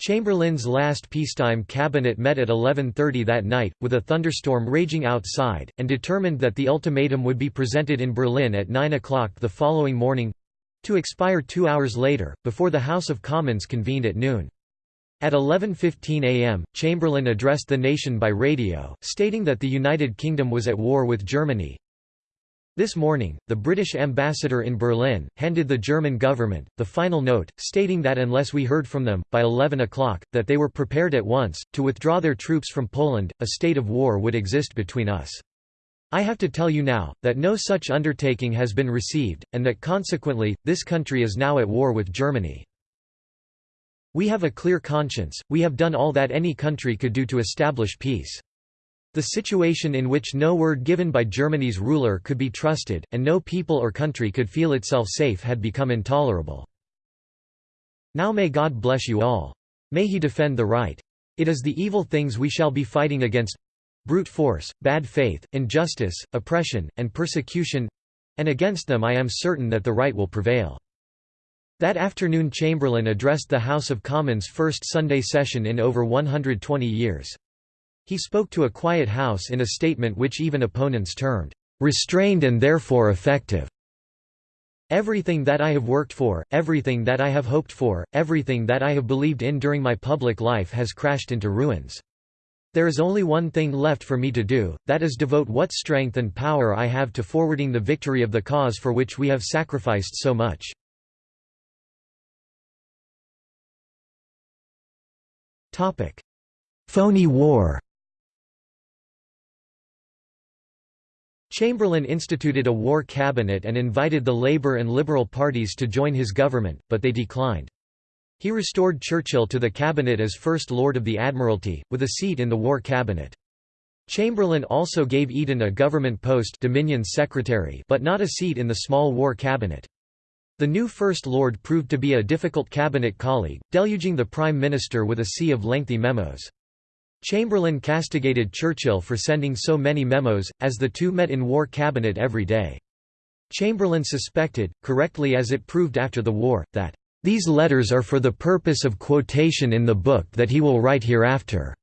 Chamberlain's last peacetime cabinet met at 11.30 that night, with a thunderstorm raging outside, and determined that the ultimatum would be presented in Berlin at 9 o'clock the following morning—to expire two hours later, before the House of Commons convened at noon. At 11.15 am, Chamberlain addressed the nation by radio, stating that the United Kingdom was at war with Germany. This morning, the British ambassador in Berlin, handed the German government, the final note, stating that unless we heard from them, by 11 o'clock, that they were prepared at once, to withdraw their troops from Poland, a state of war would exist between us. I have to tell you now, that no such undertaking has been received, and that consequently, this country is now at war with Germany. We have a clear conscience, we have done all that any country could do to establish peace. The situation in which no word given by Germany's ruler could be trusted, and no people or country could feel itself safe had become intolerable. Now may God bless you all. May he defend the right. It is the evil things we shall be fighting against brute force, bad faith, injustice, oppression, and persecution and against them I am certain that the right will prevail. That afternoon Chamberlain addressed the House of Commons' first Sunday session in over 120 years. He spoke to a quiet House in a statement which even opponents termed, "...restrained and therefore effective." Everything that I have worked for, everything that I have hoped for, everything that I have believed in during my public life has crashed into ruins. There is only one thing left for me to do, that is devote what strength and power I have to forwarding the victory of the cause for which we have sacrificed so much. Phony war Chamberlain instituted a war cabinet and invited the Labour and Liberal parties to join his government, but they declined. He restored Churchill to the cabinet as First Lord of the Admiralty, with a seat in the War Cabinet. Chamberlain also gave Eden a government post Dominion's secretary but not a seat in the small War Cabinet. The new First Lord proved to be a difficult cabinet colleague, deluging the Prime Minister with a sea of lengthy memos. Chamberlain castigated Churchill for sending so many memos, as the two met in War Cabinet every day. Chamberlain suspected, correctly as it proved after the war, that, "...these letters are for the purpose of quotation in the book that he will write hereafter."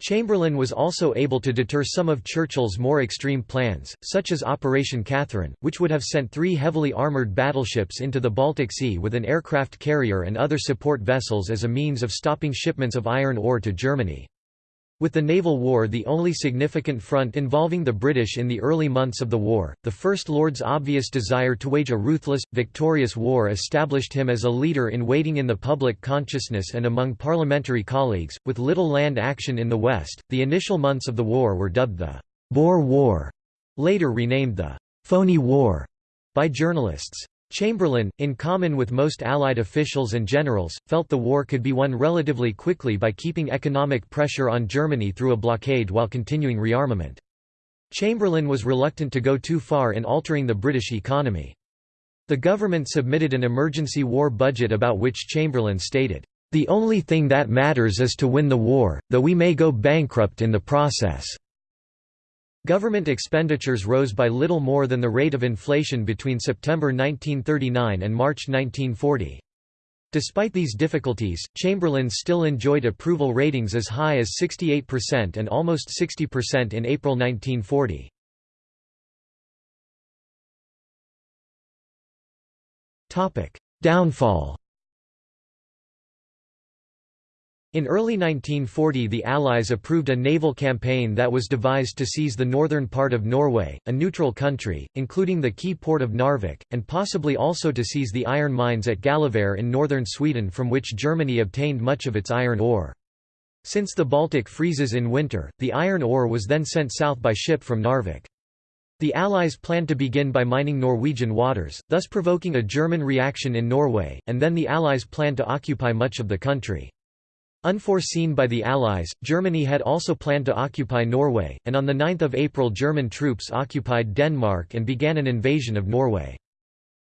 Chamberlain was also able to deter some of Churchill's more extreme plans, such as Operation Catherine, which would have sent three heavily armoured battleships into the Baltic Sea with an aircraft carrier and other support vessels as a means of stopping shipments of iron ore to Germany. With the naval war the only significant front involving the British in the early months of the war, the First Lord's obvious desire to wage a ruthless, victorious war established him as a leader in waiting in the public consciousness and among parliamentary colleagues. With little land action in the West, the initial months of the war were dubbed the Bore War, later renamed the Phoney War by journalists. Chamberlain, in common with most Allied officials and generals, felt the war could be won relatively quickly by keeping economic pressure on Germany through a blockade while continuing rearmament. Chamberlain was reluctant to go too far in altering the British economy. The government submitted an emergency war budget about which Chamberlain stated, "...the only thing that matters is to win the war, though we may go bankrupt in the process." Government expenditures rose by little more than the rate of inflation between September 1939 and March 1940. Despite these difficulties, Chamberlain still enjoyed approval ratings as high as 68% and almost 60% in April 1940. Downfall In early 1940 the Allies approved a naval campaign that was devised to seize the northern part of Norway, a neutral country, including the key port of Narvik, and possibly also to seize the iron mines at Gällivare in northern Sweden from which Germany obtained much of its iron ore. Since the Baltic freezes in winter, the iron ore was then sent south by ship from Narvik. The Allies planned to begin by mining Norwegian waters, thus provoking a German reaction in Norway, and then the Allies planned to occupy much of the country. Unforeseen by the Allies, Germany had also planned to occupy Norway, and on 9 April German troops occupied Denmark and began an invasion of Norway.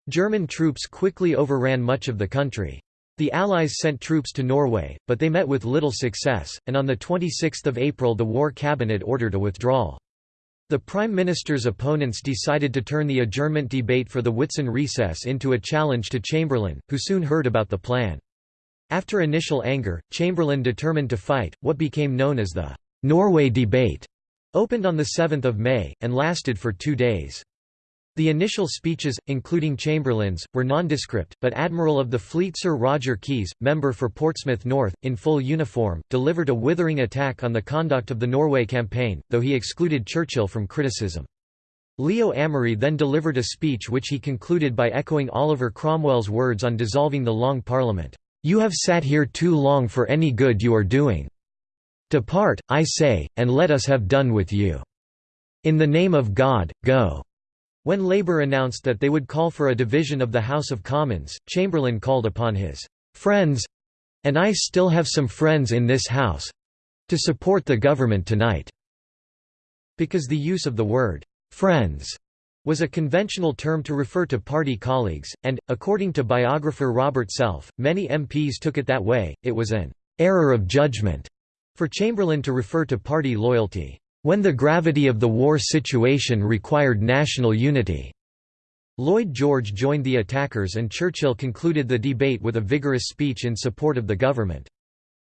German troops quickly overran much of the country. The Allies sent troops to Norway, but they met with little success, and on 26 April the War Cabinet ordered a withdrawal. The Prime Minister's opponents decided to turn the adjournment debate for the Whitsun recess into a challenge to Chamberlain, who soon heard about the plan. After initial anger, Chamberlain determined to fight, what became known as the Norway Debate, opened on 7 May, and lasted for two days. The initial speeches, including Chamberlain's, were nondescript, but Admiral of the Fleet Sir Roger Keyes, member for Portsmouth North, in full uniform, delivered a withering attack on the conduct of the Norway campaign, though he excluded Churchill from criticism. Leo Amery then delivered a speech which he concluded by echoing Oliver Cromwell's words on dissolving the Long Parliament. You have sat here too long for any good you are doing. Depart, I say, and let us have done with you. In the name of God, go." When Labour announced that they would call for a division of the House of Commons, Chamberlain called upon his «friends—and I still have some friends in this House—to support the government tonight." Because the use of the word «friends» was a conventional term to refer to party colleagues, and, according to biographer Robert Self, many MPs took it that way. It was an error of judgment for Chamberlain to refer to party loyalty, when the gravity of the war situation required national unity. Lloyd George joined the attackers and Churchill concluded the debate with a vigorous speech in support of the government.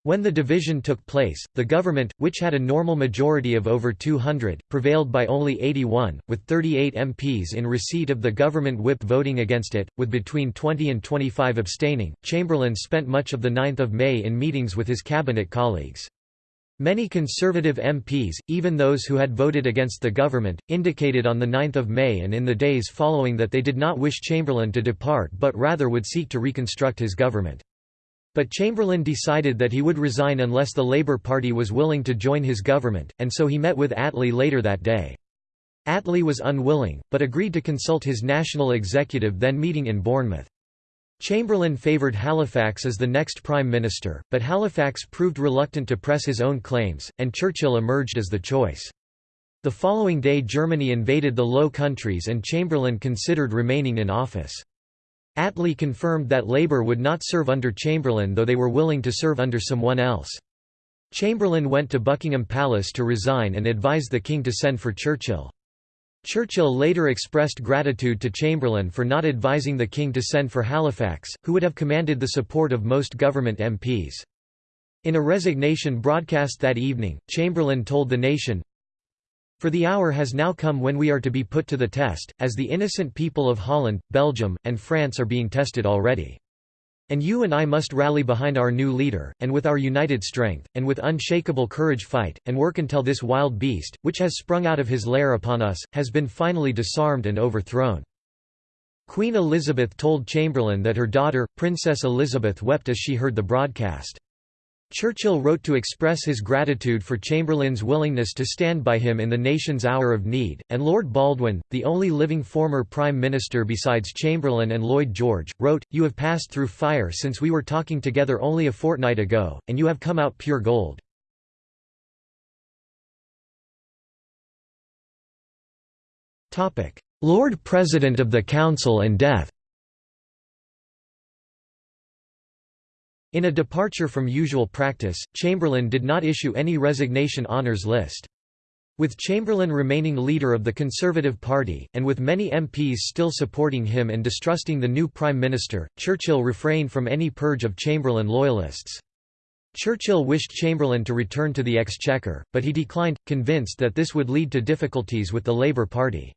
When the division took place, the government, which had a normal majority of over 200, prevailed by only 81, with 38 MPs in receipt of the government whip voting against it, with between 20 and 25 abstaining. Chamberlain spent much of the 9th of May in meetings with his cabinet colleagues. Many Conservative MPs, even those who had voted against the government, indicated on 9 May and in the days following that they did not wish Chamberlain to depart but rather would seek to reconstruct his government. But Chamberlain decided that he would resign unless the Labour Party was willing to join his government, and so he met with Attlee later that day. Attlee was unwilling, but agreed to consult his national executive then meeting in Bournemouth. Chamberlain favoured Halifax as the next Prime Minister, but Halifax proved reluctant to press his own claims, and Churchill emerged as the choice. The following day Germany invaded the Low Countries and Chamberlain considered remaining in office. Attlee confirmed that Labour would not serve under Chamberlain though they were willing to serve under someone else. Chamberlain went to Buckingham Palace to resign and advised the king to send for Churchill. Churchill later expressed gratitude to Chamberlain for not advising the king to send for Halifax, who would have commanded the support of most government MPs. In a resignation broadcast that evening, Chamberlain told the nation, For the hour has now come when we are to be put to the test, as the innocent people of Holland, Belgium, and France are being tested already. And you and I must rally behind our new leader, and with our united strength, and with unshakable courage fight, and work until this wild beast, which has sprung out of his lair upon us, has been finally disarmed and overthrown." Queen Elizabeth told Chamberlain that her daughter, Princess Elizabeth wept as she heard the broadcast. Churchill wrote to express his gratitude for Chamberlain's willingness to stand by him in the nation's hour of need, and Lord Baldwin, the only living former Prime Minister besides Chamberlain and Lloyd George, wrote, You have passed through fire since we were talking together only a fortnight ago, and you have come out pure gold. Lord President of the Council and death In a departure from usual practice, Chamberlain did not issue any resignation honours list. With Chamberlain remaining leader of the Conservative Party, and with many MPs still supporting him and distrusting the new Prime Minister, Churchill refrained from any purge of Chamberlain loyalists. Churchill wished Chamberlain to return to the Exchequer, but he declined, convinced that this would lead to difficulties with the Labour Party.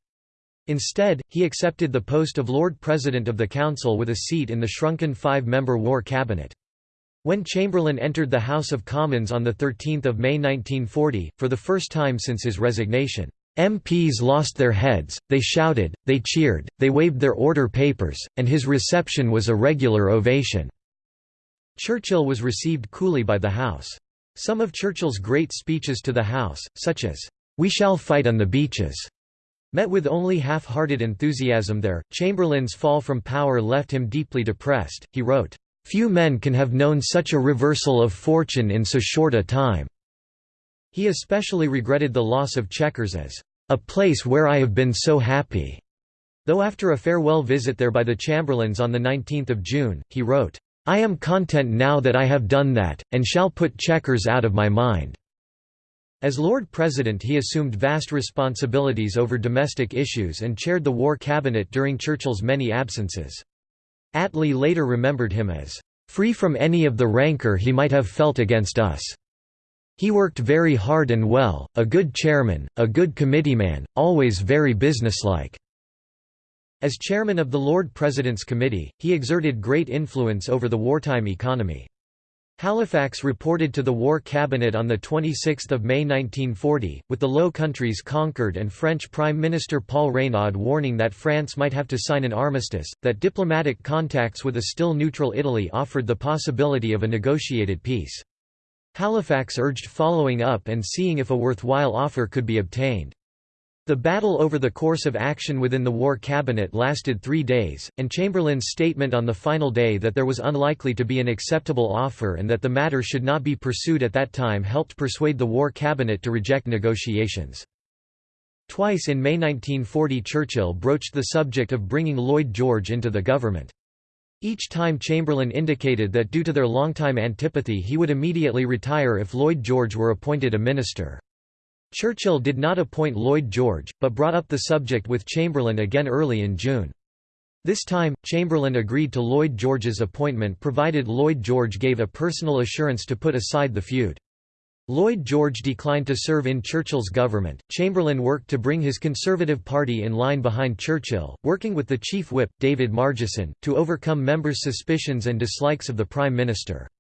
Instead, he accepted the post of Lord President of the Council with a seat in the shrunken five-member War Cabinet. When Chamberlain entered the House of Commons on 13 May 1940, for the first time since his resignation, MPs lost their heads, they shouted, they cheered, they waved their order papers, and his reception was a regular ovation. Churchill was received coolly by the House. Some of Churchill's great speeches to the House, such as, "'We shall fight on the beaches' met with only half-hearted enthusiasm there. Chamberlain's fall from power left him deeply depressed. He wrote, Few men can have known such a reversal of fortune in so short a time." He especially regretted the loss of Chequers as, "...a place where I have been so happy." Though after a farewell visit there by the Chamberlains on 19 June, he wrote, "...I am content now that I have done that, and shall put Chequers out of my mind." As Lord President he assumed vast responsibilities over domestic issues and chaired the War Cabinet during Churchill's many absences. Attlee later remembered him as, "...free from any of the rancour he might have felt against us." He worked very hard and well, a good chairman, a good committeeman, always very businesslike. As chairman of the Lord President's Committee, he exerted great influence over the wartime economy. Halifax reported to the War Cabinet on 26 May 1940, with the Low Countries conquered and French Prime Minister Paul Reynaud warning that France might have to sign an armistice, that diplomatic contacts with a still neutral Italy offered the possibility of a negotiated peace. Halifax urged following up and seeing if a worthwhile offer could be obtained. The battle over the course of action within the war cabinet lasted three days, and Chamberlain's statement on the final day that there was unlikely to be an acceptable offer and that the matter should not be pursued at that time helped persuade the war cabinet to reject negotiations. Twice in May 1940 Churchill broached the subject of bringing Lloyd George into the government. Each time Chamberlain indicated that due to their long-time antipathy he would immediately retire if Lloyd George were appointed a minister. Churchill did not appoint Lloyd George, but brought up the subject with Chamberlain again early in June. This time, Chamberlain agreed to Lloyd George's appointment provided Lloyd George gave a personal assurance to put aside the feud. Lloyd George declined to serve in Churchill's government. Chamberlain worked to bring his Conservative Party in line behind Churchill, working with the Chief Whip, David Margesson, to overcome members' suspicions and dislikes of the Prime Minister.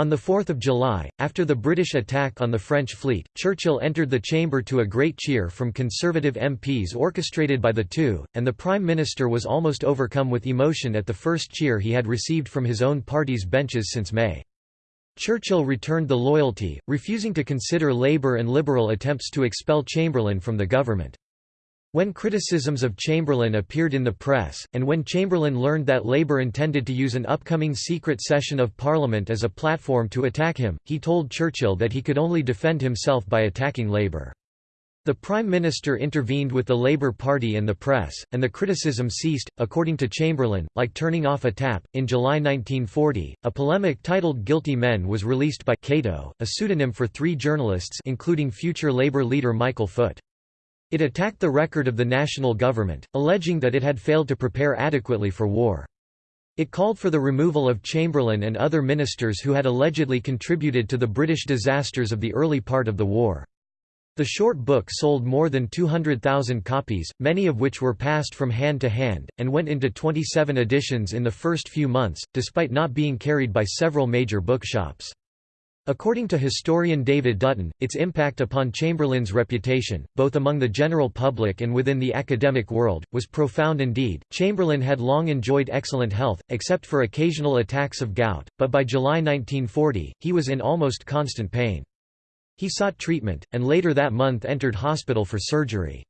On 4 July, after the British attack on the French fleet, Churchill entered the chamber to a great cheer from Conservative MPs orchestrated by the two, and the Prime Minister was almost overcome with emotion at the first cheer he had received from his own party's benches since May. Churchill returned the loyalty, refusing to consider Labour and Liberal attempts to expel Chamberlain from the government. When criticisms of Chamberlain appeared in the press, and when Chamberlain learned that Labour intended to use an upcoming secret session of Parliament as a platform to attack him, he told Churchill that he could only defend himself by attacking Labour. The Prime Minister intervened with the Labour Party and the press, and the criticism ceased, according to Chamberlain, like turning off a tap. In July 1940, a polemic titled Guilty Men was released by Cato, a pseudonym for three journalists including future Labour leader Michael Foot. It attacked the record of the national government, alleging that it had failed to prepare adequately for war. It called for the removal of Chamberlain and other ministers who had allegedly contributed to the British disasters of the early part of the war. The short book sold more than 200,000 copies, many of which were passed from hand to hand, and went into 27 editions in the first few months, despite not being carried by several major bookshops. According to historian David Dutton, its impact upon Chamberlain's reputation, both among the general public and within the academic world, was profound indeed. Chamberlain had long enjoyed excellent health, except for occasional attacks of gout, but by July 1940, he was in almost constant pain. He sought treatment, and later that month entered hospital for surgery.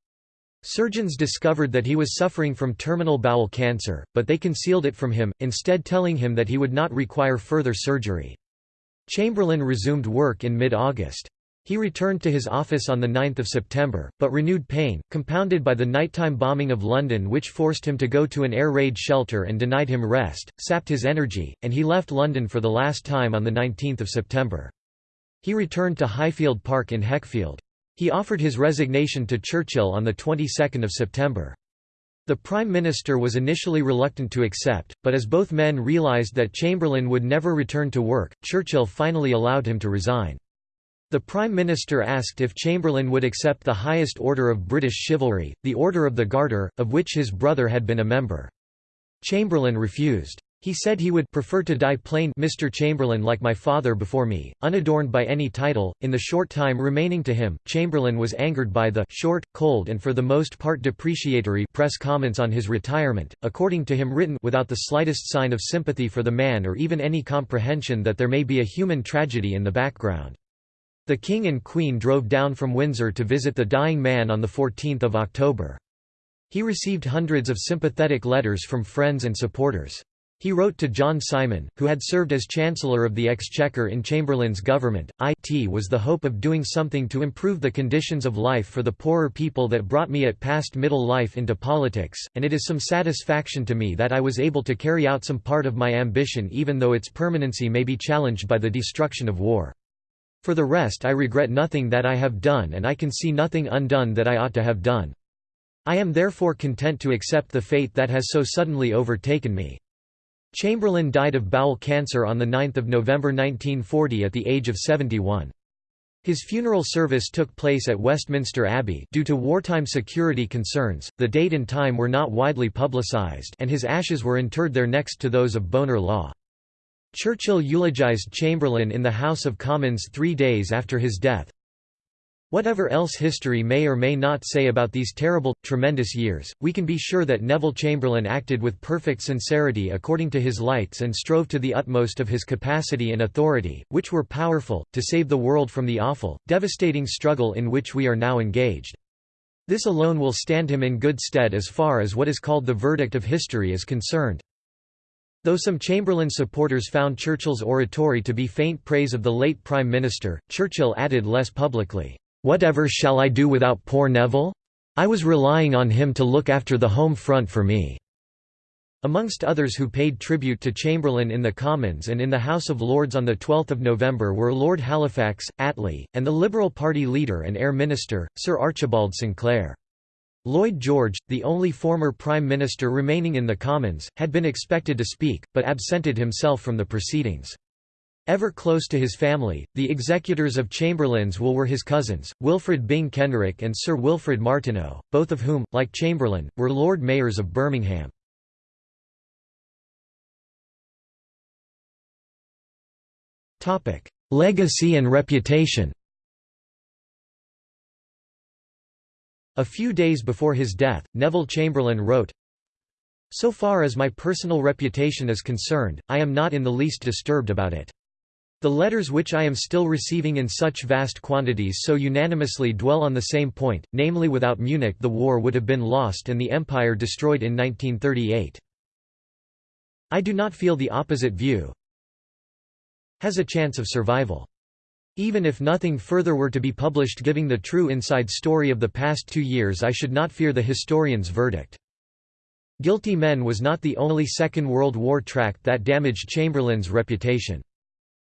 Surgeons discovered that he was suffering from terminal bowel cancer, but they concealed it from him, instead telling him that he would not require further surgery. Chamberlain resumed work in mid-August. He returned to his office on 9 September, but renewed pain, compounded by the nighttime bombing of London which forced him to go to an air raid shelter and denied him rest, sapped his energy, and he left London for the last time on 19 September. He returned to Highfield Park in Heckfield. He offered his resignation to Churchill on the 22nd of September. The Prime Minister was initially reluctant to accept, but as both men realised that Chamberlain would never return to work, Churchill finally allowed him to resign. The Prime Minister asked if Chamberlain would accept the highest order of British chivalry, the Order of the Garter, of which his brother had been a member. Chamberlain refused. He said he would prefer to die plain Mr. Chamberlain like my father before me, unadorned by any title. In the short time remaining to him, Chamberlain was angered by the short, cold and for the most part depreciatory press comments on his retirement, according to him written without the slightest sign of sympathy for the man or even any comprehension that there may be a human tragedy in the background. The King and Queen drove down from Windsor to visit the dying man on 14 October. He received hundreds of sympathetic letters from friends and supporters. He wrote to John Simon, who had served as Chancellor of the Exchequer in Chamberlain's government, it was the hope of doing something to improve the conditions of life for the poorer people that brought me at past middle life into politics, and it is some satisfaction to me that I was able to carry out some part of my ambition even though its permanency may be challenged by the destruction of war. For the rest I regret nothing that I have done and I can see nothing undone that I ought to have done. I am therefore content to accept the fate that has so suddenly overtaken me. Chamberlain died of bowel cancer on 9 November 1940 at the age of 71. His funeral service took place at Westminster Abbey due to wartime security concerns, the date and time were not widely publicised and his ashes were interred there next to those of Bonar Law. Churchill eulogised Chamberlain in the House of Commons three days after his death, Whatever else history may or may not say about these terrible, tremendous years, we can be sure that Neville Chamberlain acted with perfect sincerity according to his lights and strove to the utmost of his capacity and authority, which were powerful, to save the world from the awful, devastating struggle in which we are now engaged. This alone will stand him in good stead as far as what is called the verdict of history is concerned. Though some Chamberlain supporters found Churchill's oratory to be faint praise of the late Prime Minister, Churchill added less publicly, Whatever shall I do without poor Neville? I was relying on him to look after the home front for me." Amongst others who paid tribute to Chamberlain in the Commons and in the House of Lords on 12 November were Lord Halifax, Attlee, and the Liberal Party leader and Air Minister, Sir Archibald Sinclair. Lloyd George, the only former Prime Minister remaining in the Commons, had been expected to speak, but absented himself from the proceedings. Ever close to his family, the executors of Chamberlain's will were his cousins, Wilfred Byng Kenrick and Sir Wilfrid Martineau, both of whom, like Chamberlain, were Lord Mayors of Birmingham. Legacy and reputation A few days before his death, Neville Chamberlain wrote, So far as my personal reputation is concerned, I am not in the least disturbed about it. The letters which I am still receiving in such vast quantities so unanimously dwell on the same point, namely without Munich the war would have been lost and the empire destroyed in 1938. I do not feel the opposite view has a chance of survival. Even if nothing further were to be published giving the true inside story of the past two years I should not fear the historian's verdict. Guilty Men was not the only Second World War tract that damaged Chamberlain's reputation.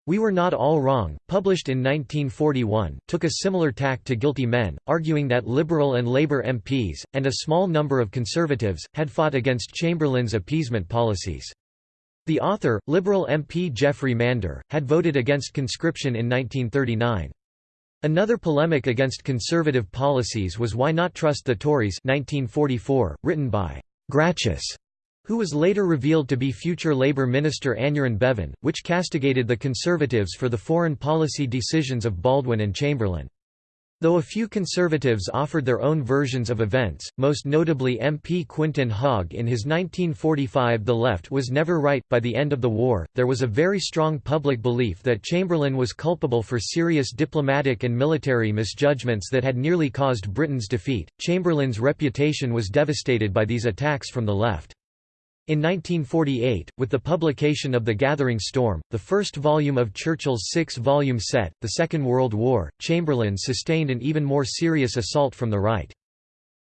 We Were Not All Wrong, published in 1941, took a similar tack to Guilty Men, arguing that Liberal and Labour MPs, and a small number of Conservatives, had fought against Chamberlain's appeasement policies. The author, Liberal MP Geoffrey Mander, had voted against conscription in 1939. Another polemic against conservative policies was Why Not Trust the Tories 1944, written by Gracchus, who was later revealed to be future Labour Minister Aneurin Bevan, which castigated the Conservatives for the foreign policy decisions of Baldwin and Chamberlain. Though a few Conservatives offered their own versions of events, most notably MP Quintin Hogg in his 1945 The Left Was Never Right, by the end of the war, there was a very strong public belief that Chamberlain was culpable for serious diplomatic and military misjudgments that had nearly caused Britain's defeat. Chamberlain's reputation was devastated by these attacks from the left. In 1948, with the publication of The Gathering Storm, the first volume of Churchill's six-volume set, The Second World War, Chamberlain sustained an even more serious assault from the right.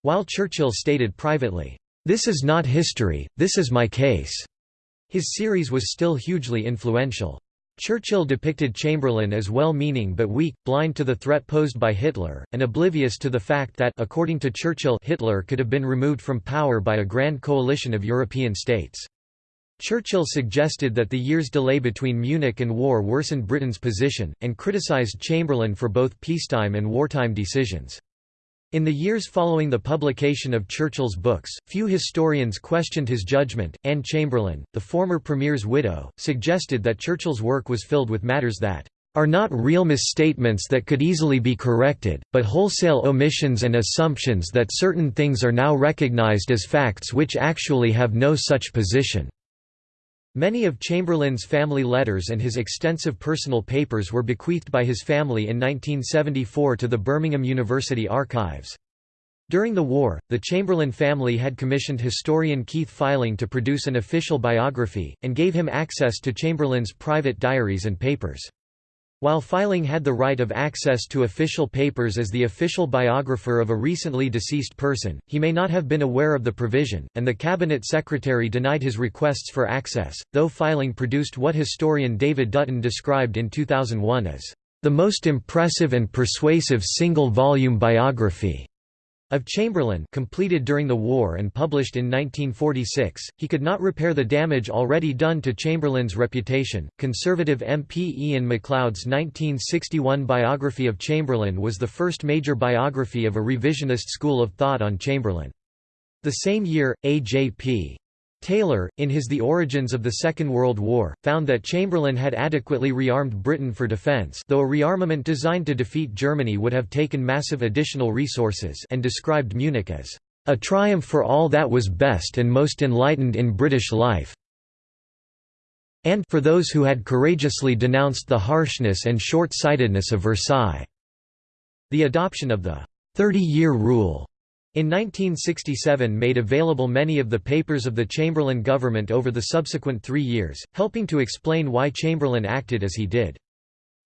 While Churchill stated privately, "'This is not history, this is my case'", his series was still hugely influential. Churchill depicted Chamberlain as well-meaning but weak, blind to the threat posed by Hitler, and oblivious to the fact that according to Churchill Hitler could have been removed from power by a grand coalition of European states. Churchill suggested that the year's delay between Munich and war worsened Britain's position, and criticised Chamberlain for both peacetime and wartime decisions. In the years following the publication of Churchill's books, few historians questioned his judgment. Anne Chamberlain, the former premier's widow, suggested that Churchill's work was filled with matters that are not real misstatements that could easily be corrected, but wholesale omissions and assumptions that certain things are now recognized as facts which actually have no such position. Many of Chamberlain's family letters and his extensive personal papers were bequeathed by his family in 1974 to the Birmingham University Archives. During the war, the Chamberlain family had commissioned historian Keith Feiling to produce an official biography, and gave him access to Chamberlain's private diaries and papers. While Feiling had the right of access to official papers as the official biographer of a recently deceased person, he may not have been aware of the provision, and the cabinet secretary denied his requests for access, though Feiling produced what historian David Dutton described in 2001 as, "...the most impressive and persuasive single-volume biography." Of Chamberlain completed during the war and published in 1946, he could not repair the damage already done to Chamberlain's reputation. Conservative MP Iain Macleod's 1961 biography of Chamberlain was the first major biography of a revisionist school of thought on Chamberlain. The same year, A.J.P. Taylor, in his The Origins of the Second World War, found that Chamberlain had adequately rearmed Britain for defence though a rearmament designed to defeat Germany would have taken massive additional resources and described Munich as, "...a triumph for all that was best and most enlightened in British life." and for those who had courageously denounced the harshness and short-sightedness of Versailles." The adoption of the Thirty-Year Rule in 1967 made available many of the papers of the Chamberlain government over the subsequent three years, helping to explain why Chamberlain acted as he did.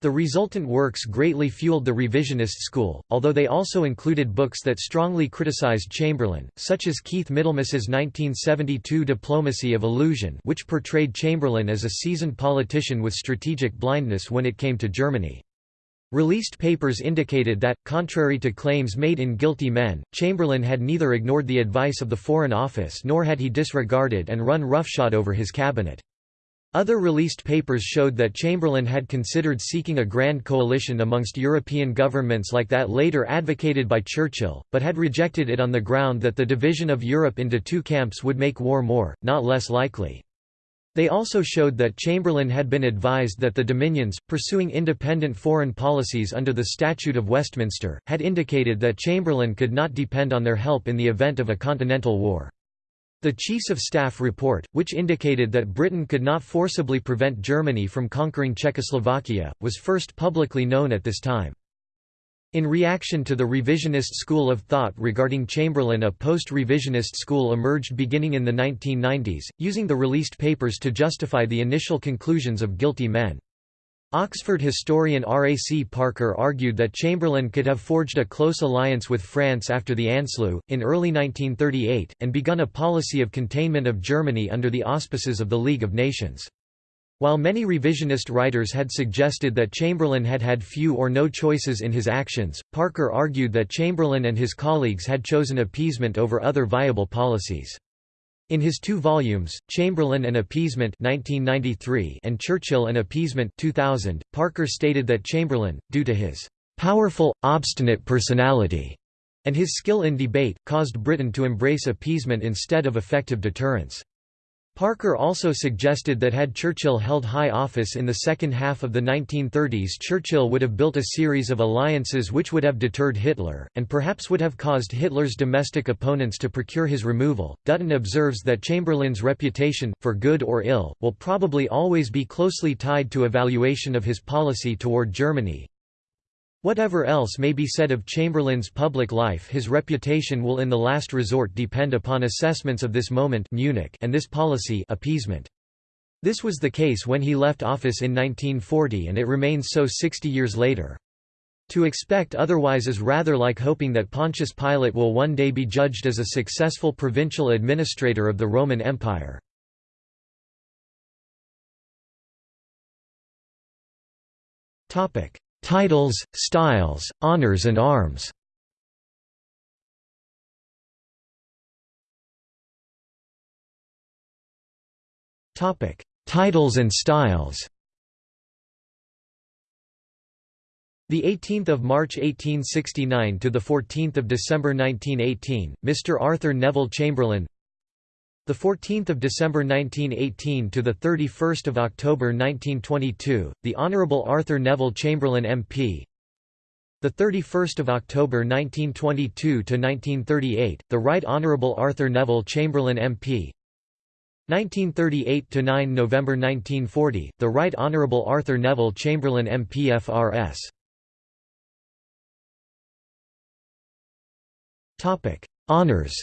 The resultant works greatly fueled the revisionist school, although they also included books that strongly criticized Chamberlain, such as Keith Middlemas's 1972 Diplomacy of Illusion which portrayed Chamberlain as a seasoned politician with strategic blindness when it came to Germany. Released papers indicated that, contrary to claims made in Guilty Men, Chamberlain had neither ignored the advice of the Foreign Office nor had he disregarded and run roughshod over his cabinet. Other released papers showed that Chamberlain had considered seeking a grand coalition amongst European governments like that later advocated by Churchill, but had rejected it on the ground that the division of Europe into two camps would make war more, not less likely. They also showed that Chamberlain had been advised that the Dominions, pursuing independent foreign policies under the Statute of Westminster, had indicated that Chamberlain could not depend on their help in the event of a continental war. The Chiefs of Staff report, which indicated that Britain could not forcibly prevent Germany from conquering Czechoslovakia, was first publicly known at this time. In reaction to the revisionist school of thought regarding Chamberlain a post-revisionist school emerged beginning in the 1990s, using the released papers to justify the initial conclusions of guilty men. Oxford historian R. A. C. Parker argued that Chamberlain could have forged a close alliance with France after the Anschluss, in early 1938, and begun a policy of containment of Germany under the auspices of the League of Nations. While many revisionist writers had suggested that Chamberlain had had few or no choices in his actions, Parker argued that Chamberlain and his colleagues had chosen appeasement over other viable policies. In his two volumes, Chamberlain and Appeasement 1993 and Churchill and Appeasement 2000, Parker stated that Chamberlain, due to his "...powerful, obstinate personality," and his skill in debate, caused Britain to embrace appeasement instead of effective deterrence. Parker also suggested that had Churchill held high office in the second half of the 1930s Churchill would have built a series of alliances which would have deterred Hitler, and perhaps would have caused Hitler's domestic opponents to procure his removal. Dutton observes that Chamberlain's reputation, for good or ill, will probably always be closely tied to evaluation of his policy toward Germany, Whatever else may be said of Chamberlain's public life his reputation will in the last resort depend upon assessments of this moment Munich and this policy appeasement. This was the case when he left office in 1940 and it remains so 60 years later. To expect otherwise is rather like hoping that Pontius Pilate will one day be judged as a successful provincial administrator of the Roman Empire. Topic: Titles, styles, honors and arms Titles and styles The 18th of March 1869 to the 14th of December 1918, Mr. Arthur Neville Chamberlain. The 14th of December 1918 to the 31st of October 1922, the Honorable Arthur Neville Chamberlain MP. The 31st of October 1922 to 1938, the Right Honorable Arthur Neville Chamberlain MP. 1938 to 9 November 1940, the Right Honorable Arthur Neville Chamberlain MP FRS. Topic: Honors.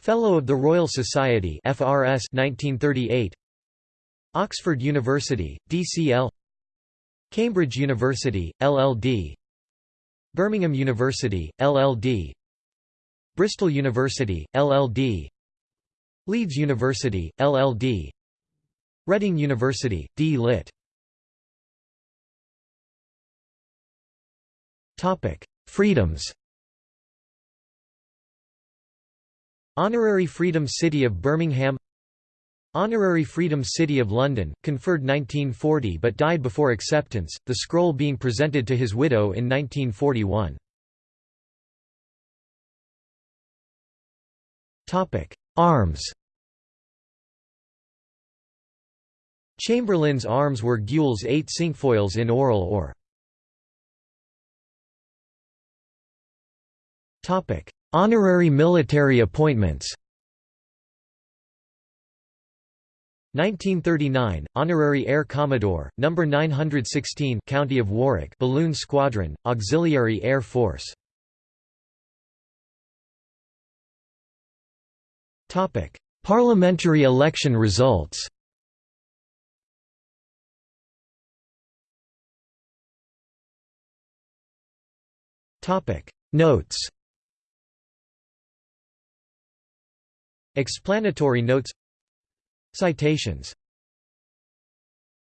Fellow of the Royal Society FRS 1938 Oxford University DCL Cambridge University LLD Birmingham University LLD Bristol University LLD Leeds University LLD Reading University D Lit Topic Freedoms Honorary Freedom City of Birmingham Honorary Freedom City of London, conferred 1940 but died before acceptance, the scroll being presented to his widow in 1941. Arms Chamberlain's arms were gules eight cinquefoils in orle or. Honorary military appointments. 1939 Honorary Air Commodore number 916 County of Warwick Balloon Squadron Auxiliary Air Force. Topic Parliamentary election results. Topic Notes Explanatory notes. Citations